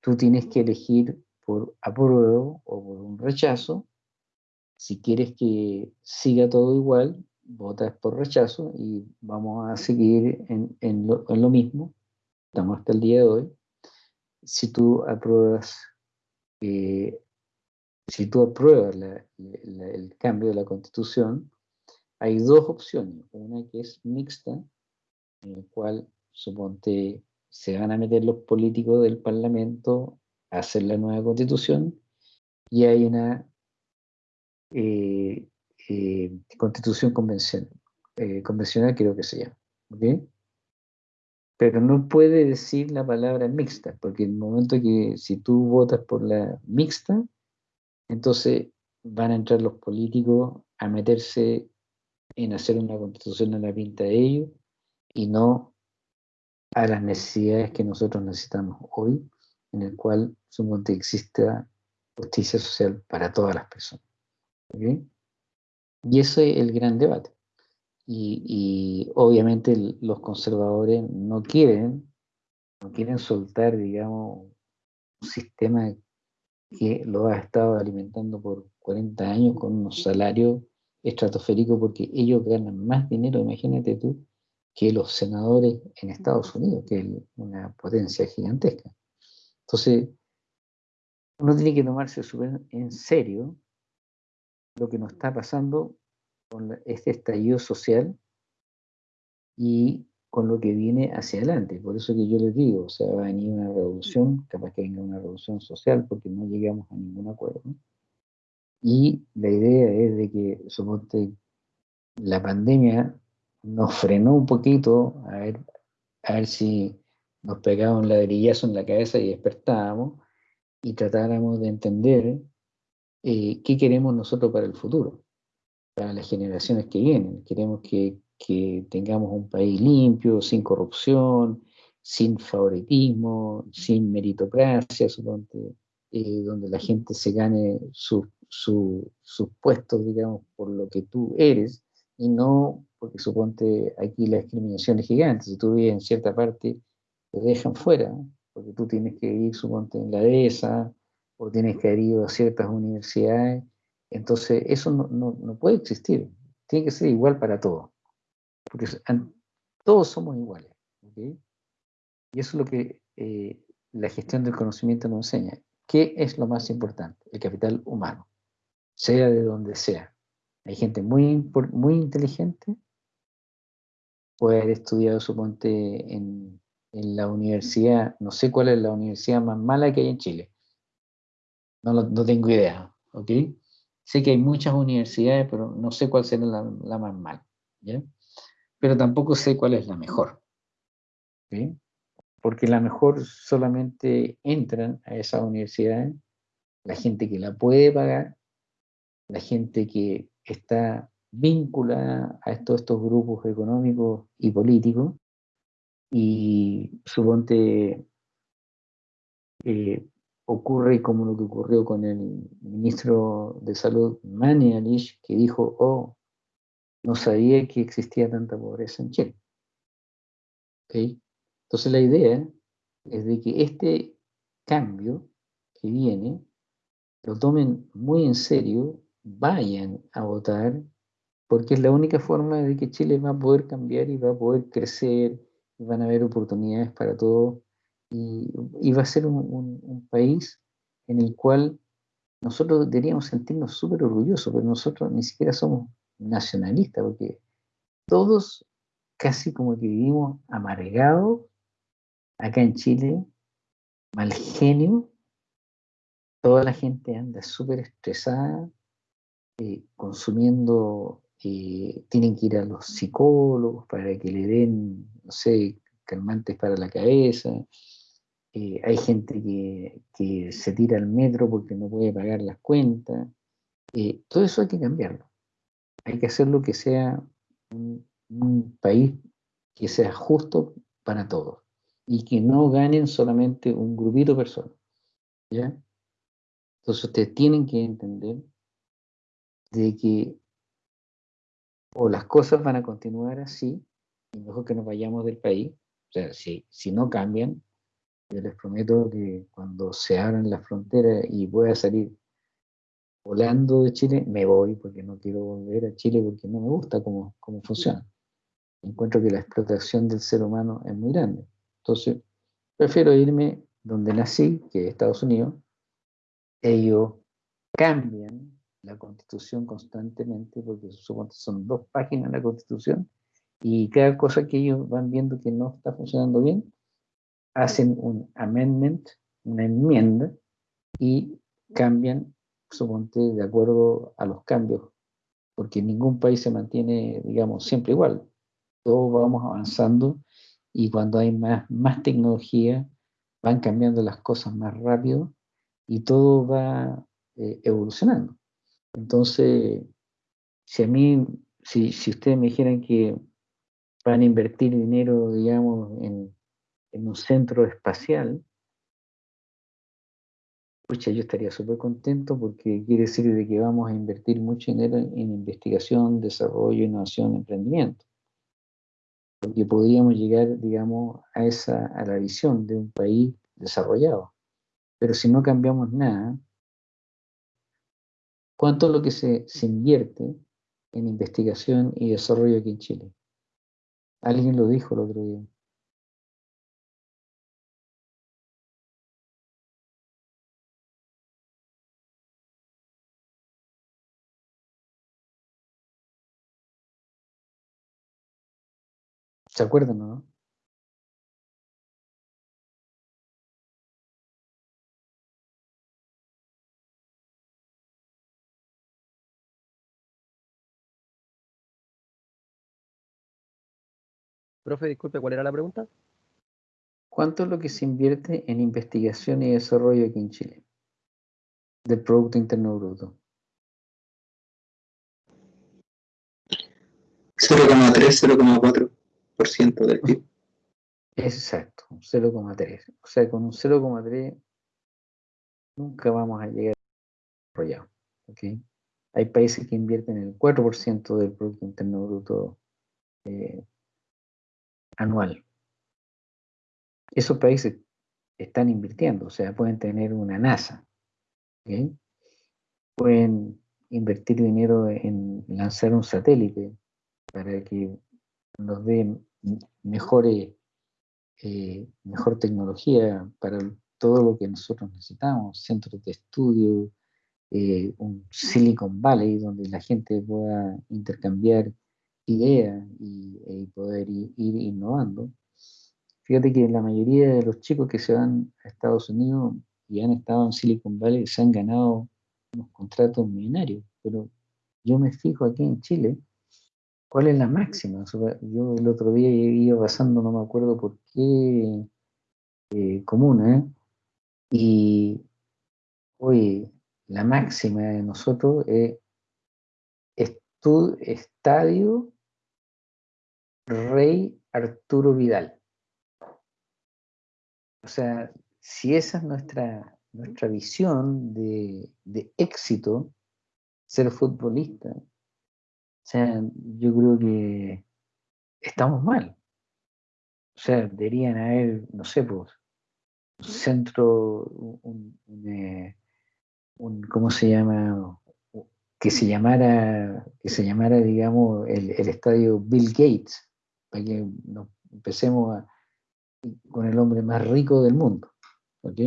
tú tienes que elegir por apruebo o por un rechazo. Si quieres que siga todo igual, votas por rechazo y vamos a seguir en, en lo, en lo mismo. Estamos hasta el día de hoy. Si tú apruebas, eh, si tú apruebas el cambio de la constitución, hay dos opciones. Una que es mixta, en la cual suponte se van a meter los políticos del Parlamento a hacer la nueva constitución y hay una eh, eh, constitución convencional, convencional creo que se llama. ¿ok? Pero no puede decir la palabra mixta, porque el momento que si tú votas por la mixta, entonces van a entrar los políticos a meterse en hacer una constitución a la pinta de ellos y no a las necesidades que nosotros necesitamos hoy, en el cual suponte exista justicia social para todas las personas. Y ese es el gran debate. Y, y obviamente los conservadores no quieren, no quieren soltar, digamos, un sistema que lo ha estado alimentando por 40 años con unos salarios estratosféricos porque ellos ganan más dinero, imagínate tú, que los senadores en Estados Unidos, que es una potencia gigantesca. Entonces, uno tiene que tomarse en serio lo que nos está pasando con este estallido social y con lo que viene hacia adelante. Por eso que yo les digo, o sea, va a venir una revolución, capaz que venga una revolución social porque no llegamos a ningún acuerdo. Y la idea es de que, suponte, la pandemia nos frenó un poquito a ver, a ver si nos pegaba un ladrillazo en la cabeza y despertábamos y tratáramos de entender eh, qué queremos nosotros para el futuro, para las generaciones que vienen. Queremos que, que tengamos un país limpio, sin corrupción, sin favoritismo, sin meritocracia, suponte, eh, donde la gente se gane su- su- sus puestos, digamos, por lo que tú eres, y no porque suponte aquí la discriminación es gigante. Si tú vives en cierta parte, te dejan fuera, ¿no? porque tú tienes que ir, suponte, en la ESA, o tienes que haber ido a ciertas universidades. Entonces, eso no, no- no puede existir. Tiene que ser igual para todos. Porque todos somos iguales. ¿ok? Y eso es lo que eh, la gestión del conocimiento nos enseña. ¿Qué es lo más importante? El capital humano, sea de donde sea. Hay gente muy, muy inteligente, puede haber estudiado, suponte, en, en la universidad, no sé cuál es la universidad más mala que hay en Chile. No, no tengo idea, ¿ok? Sé que hay muchas universidades, pero no sé cuál será la, la más mala, ¿ya? Pero tampoco sé cuál es la mejor, ¿ok? Porque la mejor solamente entran a esas universidades la gente que la puede pagar, la gente que está vinculada a estos, estos grupos económicos y políticos, y suponte eh, ocurre como lo que ocurrió con el ministro de Salud Mani Alish, que dijo, oh, no sabía que existía tanta pobreza en Chile. ¿Ok? Entonces la idea es de que este cambio que viene lo tomen muy en serio, vayan a votar, porque es la única forma de que Chile va a poder cambiar y va a poder crecer, y van a haber oportunidades para todos, y, va a ser un país en el cual nosotros deberíamos sentirnos súper orgullosos, pero nosotros ni siquiera somos nacionalistas, porque todos casi como que vivimos amargados acá en Chile, mal genio, toda la gente anda súper estresada, eh, consumiendo, eh, tienen que ir a los psicólogos para que le den, no sé, calmantes para la cabeza. Eh, hay gente que, que se tira al metro porque no puede pagar las cuentas. eh, todo eso hay que cambiarlo. Hay que hacerlo que sea un, un país que sea justo para todos y que no ganen solamente un grupito de personas. ¿ya? Entonces ustedes tienen que entender de que o las cosas van a continuar así, y mejor que nos vayamos del país, o sea, si, si no cambian, yo les prometo que cuando se abran las fronteras y pueda salir volando de Chile, me voy porque no quiero volver a Chile porque no me gusta cómo, cómo funciona. Encuentro que la explotación del ser humano es muy grande. Entonces, prefiero irme donde nací, que es Estados Unidos. Ellos cambian la constitución constantemente, porque son dos páginas la constitución, y cada cosa que ellos van viendo que no está funcionando bien, hacen un amendment, una enmienda, y cambian, suponte, de acuerdo a los cambios, porque ningún país se mantiene, digamos, siempre igual. Todos vamos avanzando y cuando hay más, más tecnología, van cambiando las cosas más rápido y todo va eh, evolucionando. Entonces, si a mí, si, si ustedes me dijeran que van a invertir dinero, digamos, en, en un centro espacial, pucha, yo estaría súper contento porque quiere decir de que vamos a invertir mucho dinero en, en investigación, desarrollo, innovación, emprendimiento. Porque podríamos llegar, digamos, a, esa, a la visión de un país desarrollado. Pero si no cambiamos nada, ¿cuánto es lo que se, se invierte en investigación y desarrollo aquí en Chile? Alguien lo dijo el otro día. ¿Se acuerdan, no? Profe, disculpe, ¿cuál era la pregunta? ¿Cuánto es lo que se invierte en investigación y desarrollo aquí en Chile? Del Producto Interno Bruto. 0,3-0,4% del PIB. Exacto, un 0,3. O sea, con un 0,3 nunca vamos a llegar desarrollado. ¿ok? Hay países que invierten el 4% del Producto Interno Bruto eh, anual. Esos países están invirtiendo, o sea, pueden tener una NASA. Pueden invertir dinero en lanzar un satélite para que nos dé mejores eh, mejor tecnología para todo lo que nosotros necesitamos, centros de estudio, eh, un Silicon Valley donde la gente pueda intercambiar ideas y, y poder ir, ir, innovando. Fíjate que la mayoría de los chicos que se van a Estados Unidos y han estado en Silicon Valley se han ganado unos contratos millonarios, pero yo me fijo aquí en Chile, ¿cuál es la máxima? Yo el otro día iba pasando, no me acuerdo por qué eh, comuna, ¿eh? y oye, la máxima de nosotros es Estadio Rey Arturo Vidal. O sea, si esa es nuestra, nuestra visión de, de éxito, ser futbolista, o sea, yo creo que estamos mal. O sea, deberían haber, no sé, pues, un centro, un, un, eh, un, ¿cómo se llama? Que se llamara, que se llamara, digamos, el, el estadio Bill Gates, para que nos empecemos a, con el hombre más rico del mundo. ¿ok?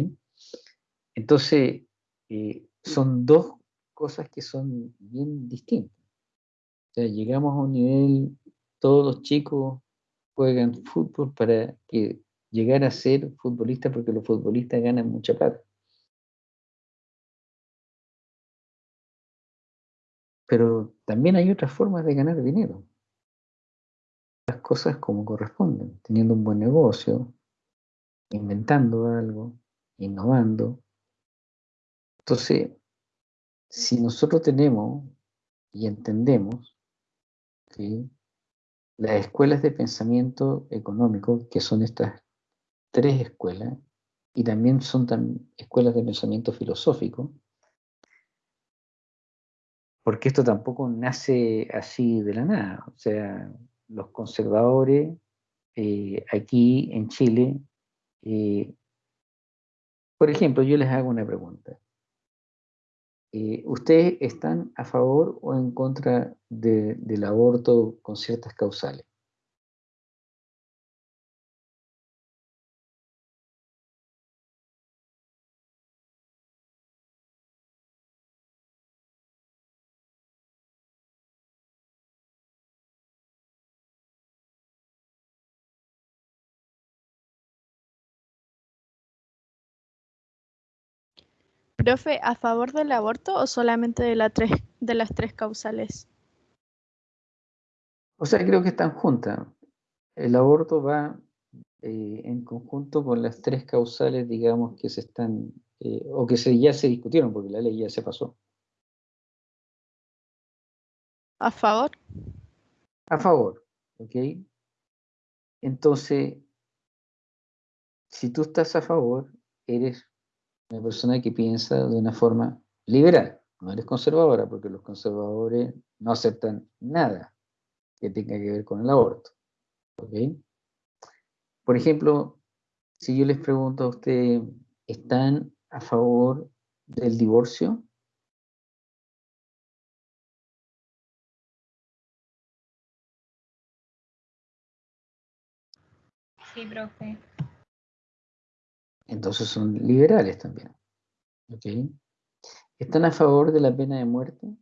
Entonces, eh, son dos cosas que son bien distintas. Llegamos a un nivel, todos los chicos juegan fútbol para llegar a ser futbolista porque los futbolistas ganan mucha plata. Pero también hay otras formas de ganar dinero. Las cosas como corresponden, teniendo un buen negocio, inventando algo, innovando. Entonces, si nosotros tenemos y entendemos que las escuelas de pensamiento económico, que son estas tres escuelas, y también son escuelas de pensamiento filosófico, porque esto tampoco nace así de la nada. O sea, los conservadores eh, aquí en Chile, eh, por ejemplo, yo les hago una pregunta. Eh, ¿Ustedes están a favor o en contra de, del aborto con ciertas causales? Profe, ¿a favor del aborto o solamente de, la tres, de las tres causales? O sea, creo que están juntas. El aborto va eh, en conjunto con las tres causales, digamos, que se están, eh, o que se, ya se discutieron, porque la ley ya se pasó. ¿A favor? A favor, ¿ok? Entonces, si tú estás a favor, eres una persona que piensa de una forma liberal, no eres conservadora, porque los conservadores no aceptan nada que tenga que ver con el aborto. Por ejemplo, si yo les pregunto a ustedes, ¿están a favor del divorcio? Sí, profe. Entonces son liberales también. ¿ok? ¿Están a favor de la pena de muerte?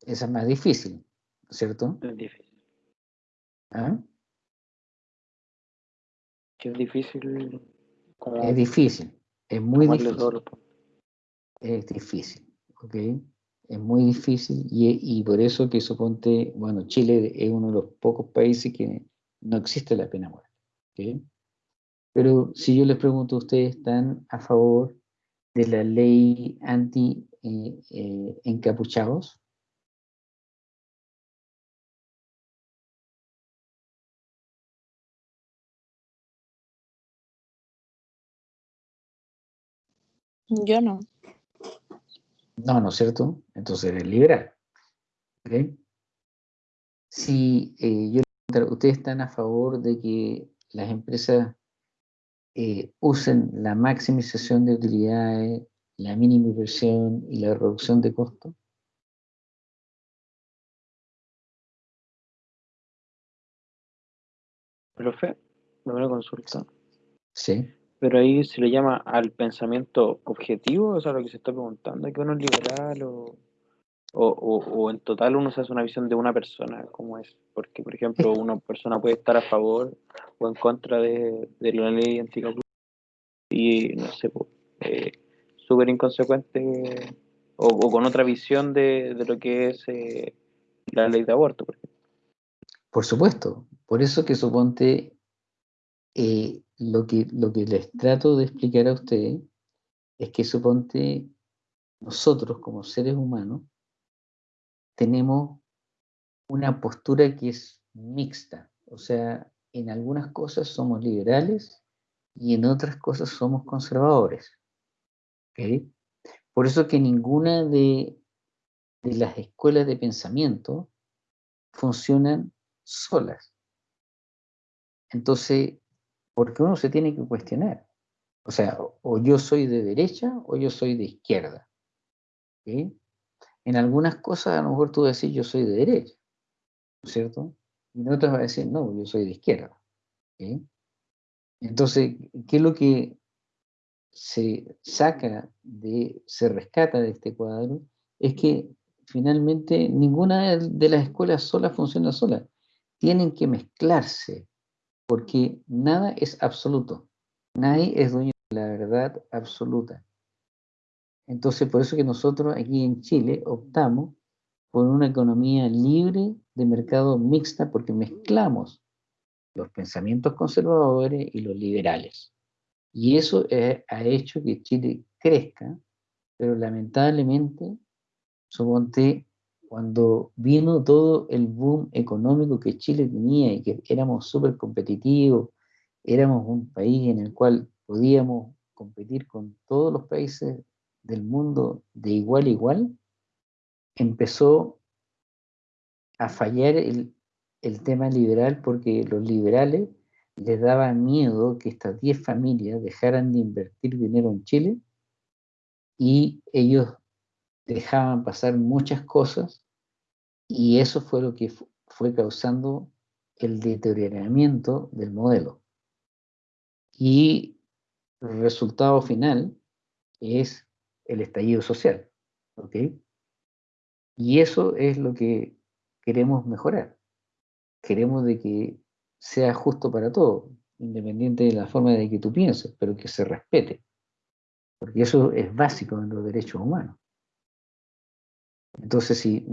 Esa es más difícil, ¿cierto? Es difícil. ¿Ah? Es difícil. como Es difícil, es muy difícil. puntos. Es difícil, ¿ok? Es muy difícil y, y por eso que suponte, bueno, Chile es uno de los pocos países que no existe la pena muerte, ¿ok? Pero si yo les pregunto, ¿ustedes están a favor de la ley anti eh, eh, encapuchados? Yo no. No, ¿no es cierto? Entonces eres liberal. ¿ok? Si eh, yo ¿ustedes están a favor de que las empresas eh, usen la maximización de utilidades, la mínima inversión y la reducción de costos? Profe, me una consulta. Sí. Pero ahí se le llama al pensamiento objetivo, o sea, lo que se está preguntando, que uno es liberal o, o, o, o en total uno se hace una visión de una persona, ¿cómo es? Porque, por ejemplo, una persona puede estar a favor o en contra de, de la ley anticapitalista y, no sé, eh, súper inconsecuente o, o con otra visión de, de lo que es eh, la ley de aborto, por ejemplo. Por supuesto. Por eso que suponte eh, lo, que, lo que les trato de explicar a ustedes es que suponte nosotros como seres humanos tenemos una postura que es mixta. O sea, en algunas cosas somos liberales y en otras cosas somos conservadores. ¿ok? Por eso que ninguna de, de las escuelas de pensamiento funcionan solas. Entonces, porque uno se tiene que cuestionar. O sea, o yo soy de derecha o yo soy de izquierda. ¿ok? En algunas cosas a lo mejor tú decís yo soy de derecha, ¿no es cierto? Y en otras vas a decir, no, yo soy de izquierda. ¿ok? Entonces, ¿qué es lo que se saca de, se rescata de este cuadro? Es que finalmente ninguna de las escuelas solas funciona sola. Tienen que mezclarse, porque nada es absoluto. Nadie es dueño de la verdad absoluta. Entonces, por eso que nosotros aquí en Chile optamos por una economía libre de mercado mixta, porque mezclamos los pensamientos conservadores y los liberales. Y eso eh, ha hecho que Chile crezca, pero lamentablemente, suponte, cuando vino todo el boom económico que Chile tenía y que éramos súper competitivos, éramos un país en el cual podíamos competir con todos los países del mundo de igual a igual, empezó a fallar el, el tema liberal porque los liberales les daba miedo que estas 10 familias dejaran de invertir dinero en Chile y ellos dejaban pasar muchas cosas y eso fue lo que fu- fue causando el deterioramiento del modelo. Y el resultado final es el estallido social, ¿ok? Y eso es lo que queremos mejorar. Queremos de que sea justo para todos, independiente de la forma de que tú pienses, pero que se respete. Porque eso es básico en los derechos humanos. Entonces, si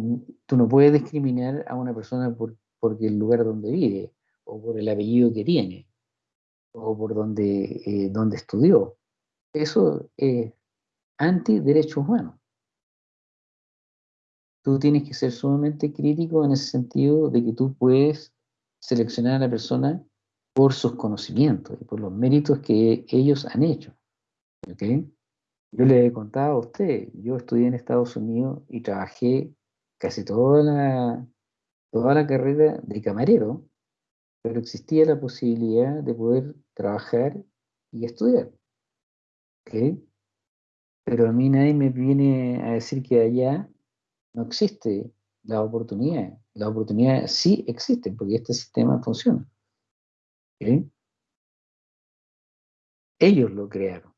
tú no puedes discriminar a una persona por, porque el lugar donde vive, o por el apellido que tiene, o por donde, eh, donde estudió, eso es anti-derechos humanos. Tú tienes que ser sumamente crítico en ese sentido de que tú puedes seleccionar a la persona por sus conocimientos y por los méritos que ellos han hecho. ¿ok? Yo le he contado a usted, yo estudié en Estados Unidos y trabajé casi toda la, toda la carrera de camarero, pero existía la posibilidad de poder trabajar y estudiar. ¿ok? Pero a mí nadie me viene a decir que allá no existe la oportunidad. La oportunidad sí existe porque este sistema funciona. ¿ok? Ellos lo crearon.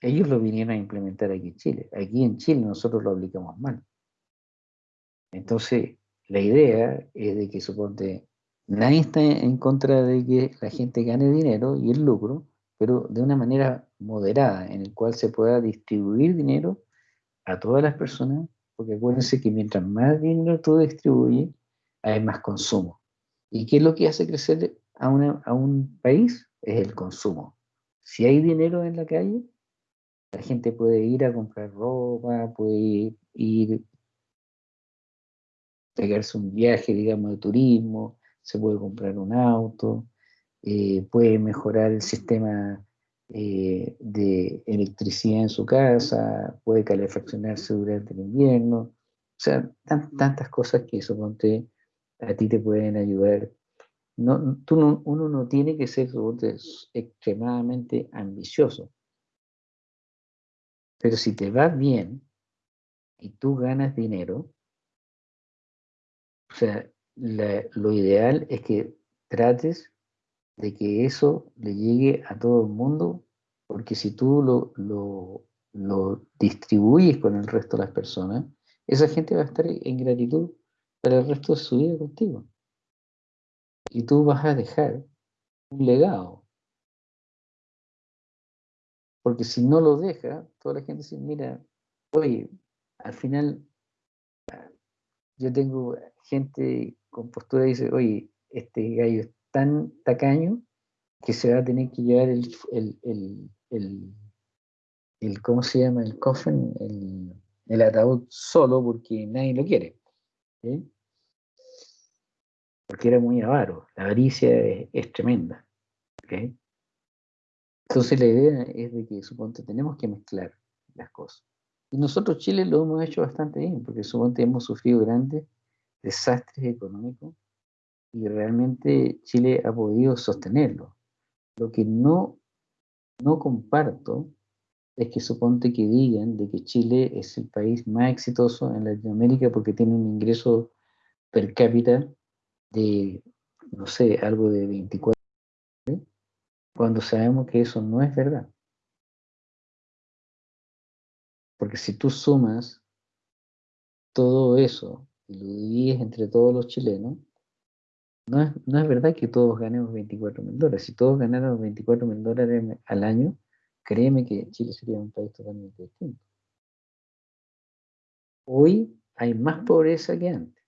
Ellos lo vinieron a implementar aquí en Chile. Aquí en Chile nosotros lo aplicamos mal. Entonces, la idea es de que suponte, nadie está en contra de que la gente gane dinero y el lucro, pero de una manera moderada, en el cual se pueda distribuir dinero a todas las personas, porque acuérdense que mientras más dinero tú distribuyes, hay más consumo. ¿Y qué es lo que hace crecer a, una- a un país? Es el consumo. Si hay dinero en la calle, la gente puede ir a comprar ropa, puede ir, ir pegarse un viaje, digamos, de turismo, se puede comprar un auto, eh, puede mejorar el sistema eh, de electricidad en su casa, puede calefaccionarse durante el invierno, o sea, tan- tantas cosas que suponte a ti te pueden ayudar. No, tú no- uno no tiene que ser extremadamente ambicioso. Pero si te va bien y tú ganas dinero, o sea, lo ideal es que trates de que eso le llegue a todo el mundo, porque si tú lo, lo, lo distribuyes con el resto de las personas, esa gente va a estar en gratitud para el resto de su vida contigo. Y tú vas a dejar un legado. Porque si no lo dejas, toda la gente dice, mira, oye, al final yo tengo gente con postura y dice, oye, este gallo es tan tacaño que se va a tener que llevar el, el, el, ¿cómo se llama? El coffin, el, el ataúd solo porque nadie lo quiere. ¿sí? Porque era muy avaro. La avaricia es, tremenda. Entonces la idea es de que, suponte, tenemos que mezclar las cosas. Y nosotros Chile lo hemos hecho bastante bien, porque suponte hemos sufrido grandes desastres económicos y realmente Chile ha podido sostenerlo. Lo que no, no comparto es que suponte que digan de que Chile es el país más exitoso en Latinoamérica porque tiene un ingreso per cápita de, no sé, algo de 24, cuando sabemos que eso no es verdad. Porque si tú sumas todo eso y lo divides entre todos los chilenos, no es, no es verdad que todos ganemos 24 mil dólares. Si todos ganáramos 24 mil dólares al año, créeme que Chile sería un país totalmente distinto. Hoy hay más pobreza que antes.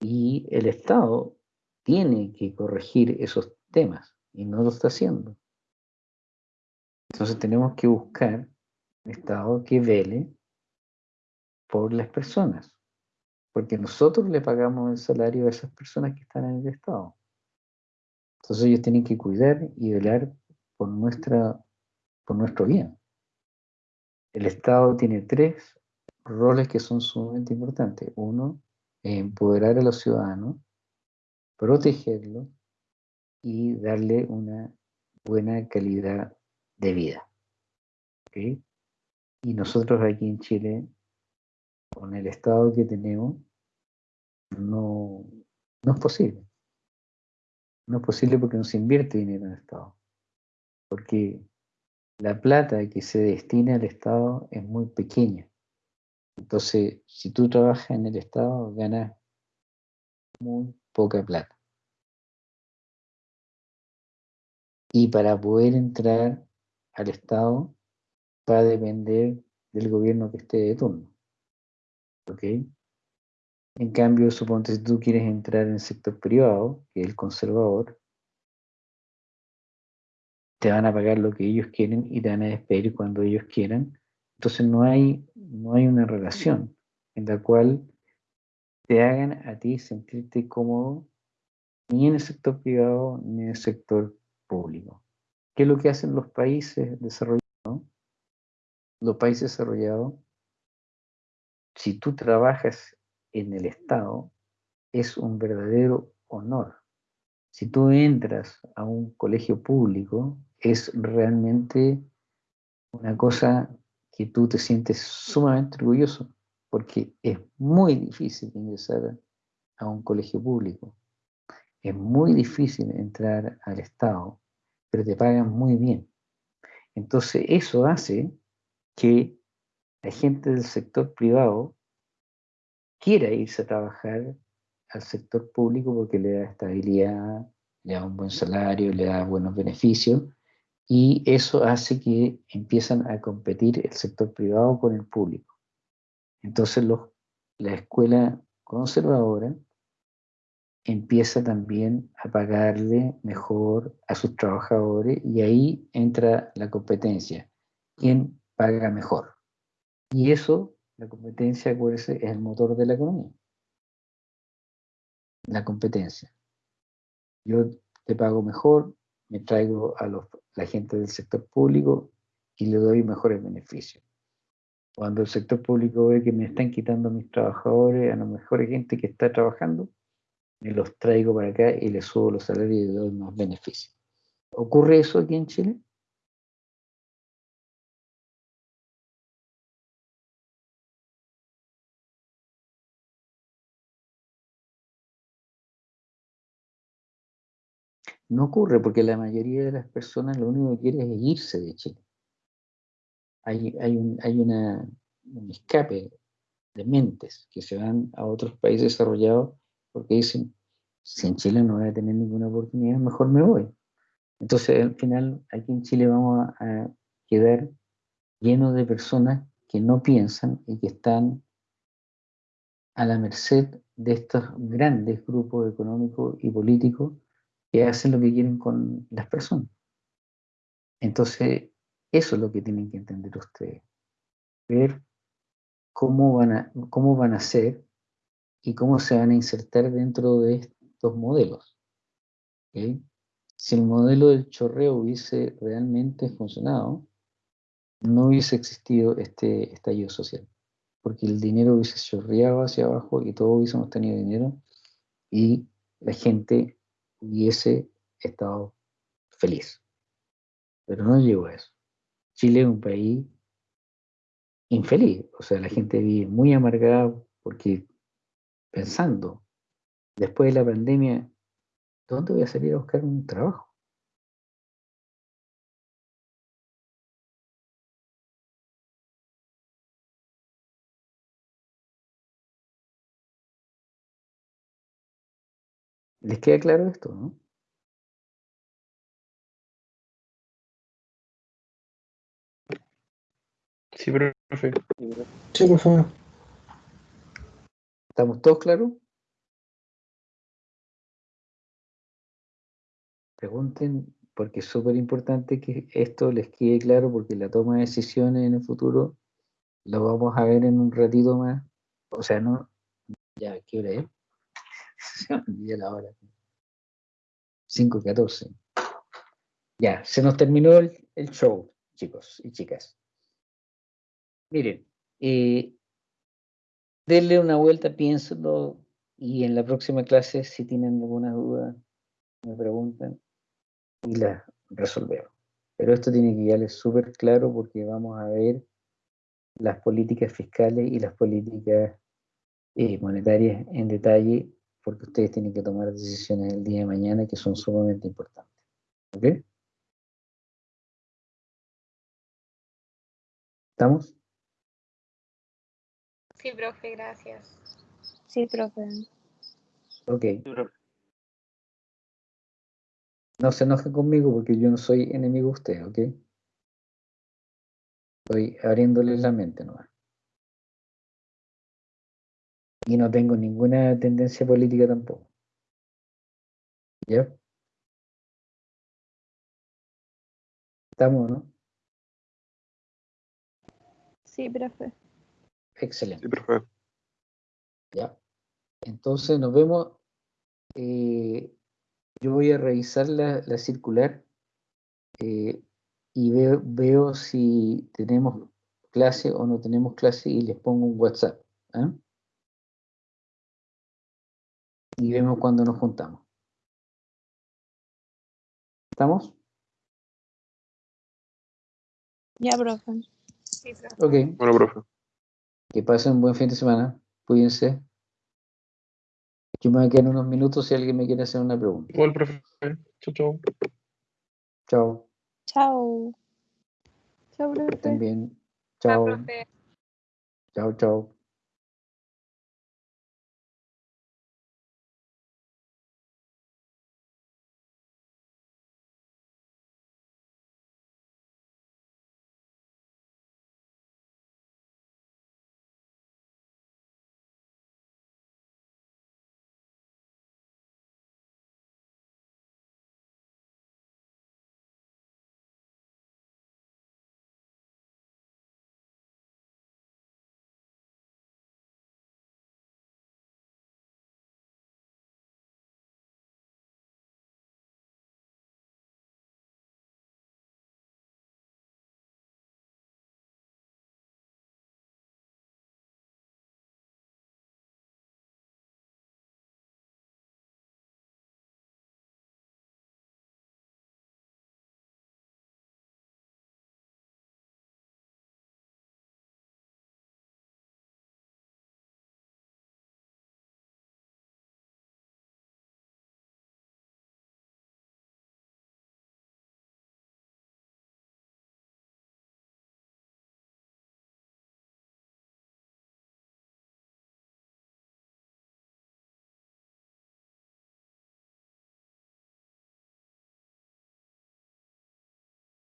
Y el Estado tiene que corregir esos temas y no lo está haciendo. Entonces tenemos que buscar un Estado que vele por las personas, porque nosotros le pagamos el salario a esas personas que están en el Estado. Entonces ellos tienen que cuidar y velar por, nuestra, por nuestro bien. El Estado tiene tres roles que son sumamente importantes. Uno, empoderar a los ciudadanos, protegerlos y darle una buena calidad de vida. Y nosotros aquí en Chile, con el Estado que tenemos, no, no es posible. No es posible porque no se invierte dinero en el Estado. Porque la plata que se destina al Estado es muy pequeña. Entonces, si tú trabajas en el Estado, ganas muy poca plata. Y para poder entrar al Estado va a depender del gobierno que esté de turno. ¿Ok? En cambio, suponte si tú quieres entrar en el sector privado, que es el conservador, te van a pagar lo que ellos quieren y te van a despedir cuando ellos quieran. Entonces no hay, no hay una relación en la cual te hagan a ti sentirte cómodo ni en el sector privado ni en el sector público. ¿Qué es lo que hacen los países desarrollados? Los países desarrollados, si tú trabajas en el Estado, es un verdadero honor. Si tú entras a un colegio público, es realmente una cosa que tú te sientes sumamente orgulloso, porque es muy difícil ingresar a un colegio público. Es muy difícil entrar al Estado, pero te pagan muy bien. Entonces eso hace que la gente del sector privado quiera irse a trabajar al sector público porque le da estabilidad, le da un buen salario, le da buenos beneficios y eso hace que empiezan a competir el sector privado con el público. Entonces la escuela conservadora empieza también a pagarle mejor a sus trabajadores y ahí entra la competencia. ¿Quién paga mejor? Y eso, la competencia, acuérdense, es el motor de la economía. La competencia. Yo te pago mejor, me traigo a la gente del sector público y le doy mejores beneficios. Cuando el sector público ve que me están quitando mis trabajadores, a la mejor gente que está trabajando, me los traigo para acá y les subo los salarios y les doy más beneficios. ¿Ocurre eso aquí en Chile? No ocurre porque la mayoría de las personas lo único que quiere es irse de Chile. Hay, hay, un, hay una, un escape de mentes que se van a otros países desarrollados porque dicen, si en Chile no voy a tener ninguna oportunidad, mejor me voy. Entonces, al final, aquí en Chile vamos a, a quedar llenos de personas que no piensan y que están a la merced de estos grandes grupos económicos y políticos que hacen lo que quieren con las personas. Entonces, eso es lo que tienen que entender ustedes. Ver cómo van a, cómo van a ser y cómo se van a insertar dentro de estos modelos. Si el modelo del chorreo hubiese realmente funcionado, no hubiese existido este estallido social, porque el dinero hubiese chorreado hacia abajo y todos hubiésemos tenido dinero y la gente hubiese estado feliz. Pero no llegó a eso. Chile es un país infeliz, o sea, la gente vive muy amargada porque pensando, después de la pandemia, ¿dónde voy a salir a buscar un trabajo? ¿Les queda claro esto, no? Sí, profe. Sí, por favor. ¿Estamos todos claros? Pregunten, porque es súper importante que esto les quede claro, porque la toma de decisiones en el futuro lo vamos a ver en un ratito más. O sea, no, ya, ¿qué hora es? Se me olvidó la hora. 5.14. Ya, se nos terminó el, el show, chicos y chicas. Miren, eh, denle una vuelta, piénsenlo y en la próxima clase, si tienen alguna duda, me preguntan y la resolvemos. Pero esto tiene que quedarles súper claro porque vamos a ver las políticas fiscales y las políticas eh, monetarias en detalle porque ustedes tienen que tomar decisiones el día de mañana que son sumamente importantes. ¿Ok? ¿Estamos? Sí, profe, gracias. Sí, profe. Ok. No se enojen conmigo porque yo no soy enemigo de ustedes, ¿ok? Estoy abriéndoles la mente nomás. Y no tengo ninguna tendencia política tampoco. ¿Ya? ¿Estamos, no? Sí, profe. Excelente. Sí, profe. ¿Ya? Entonces nos vemos. eh, yo voy a revisar la, la circular eh, y veo, veo si tenemos clase o no tenemos clase y les pongo un WhatsApp. ¿ah? Y vemos cuando nos juntamos. ¿Estamos? Ya, profe. Sí, profe. Ok. Bueno, profe. Que pasen un buen fin de semana. Cuídense. Yo me voy a quedar unos minutos si alguien me quiere hacer una pregunta. Igual, profe. Chau, chau. Chao. Chao. Chao, Que estén profe. Chao. profe. Chao, chao.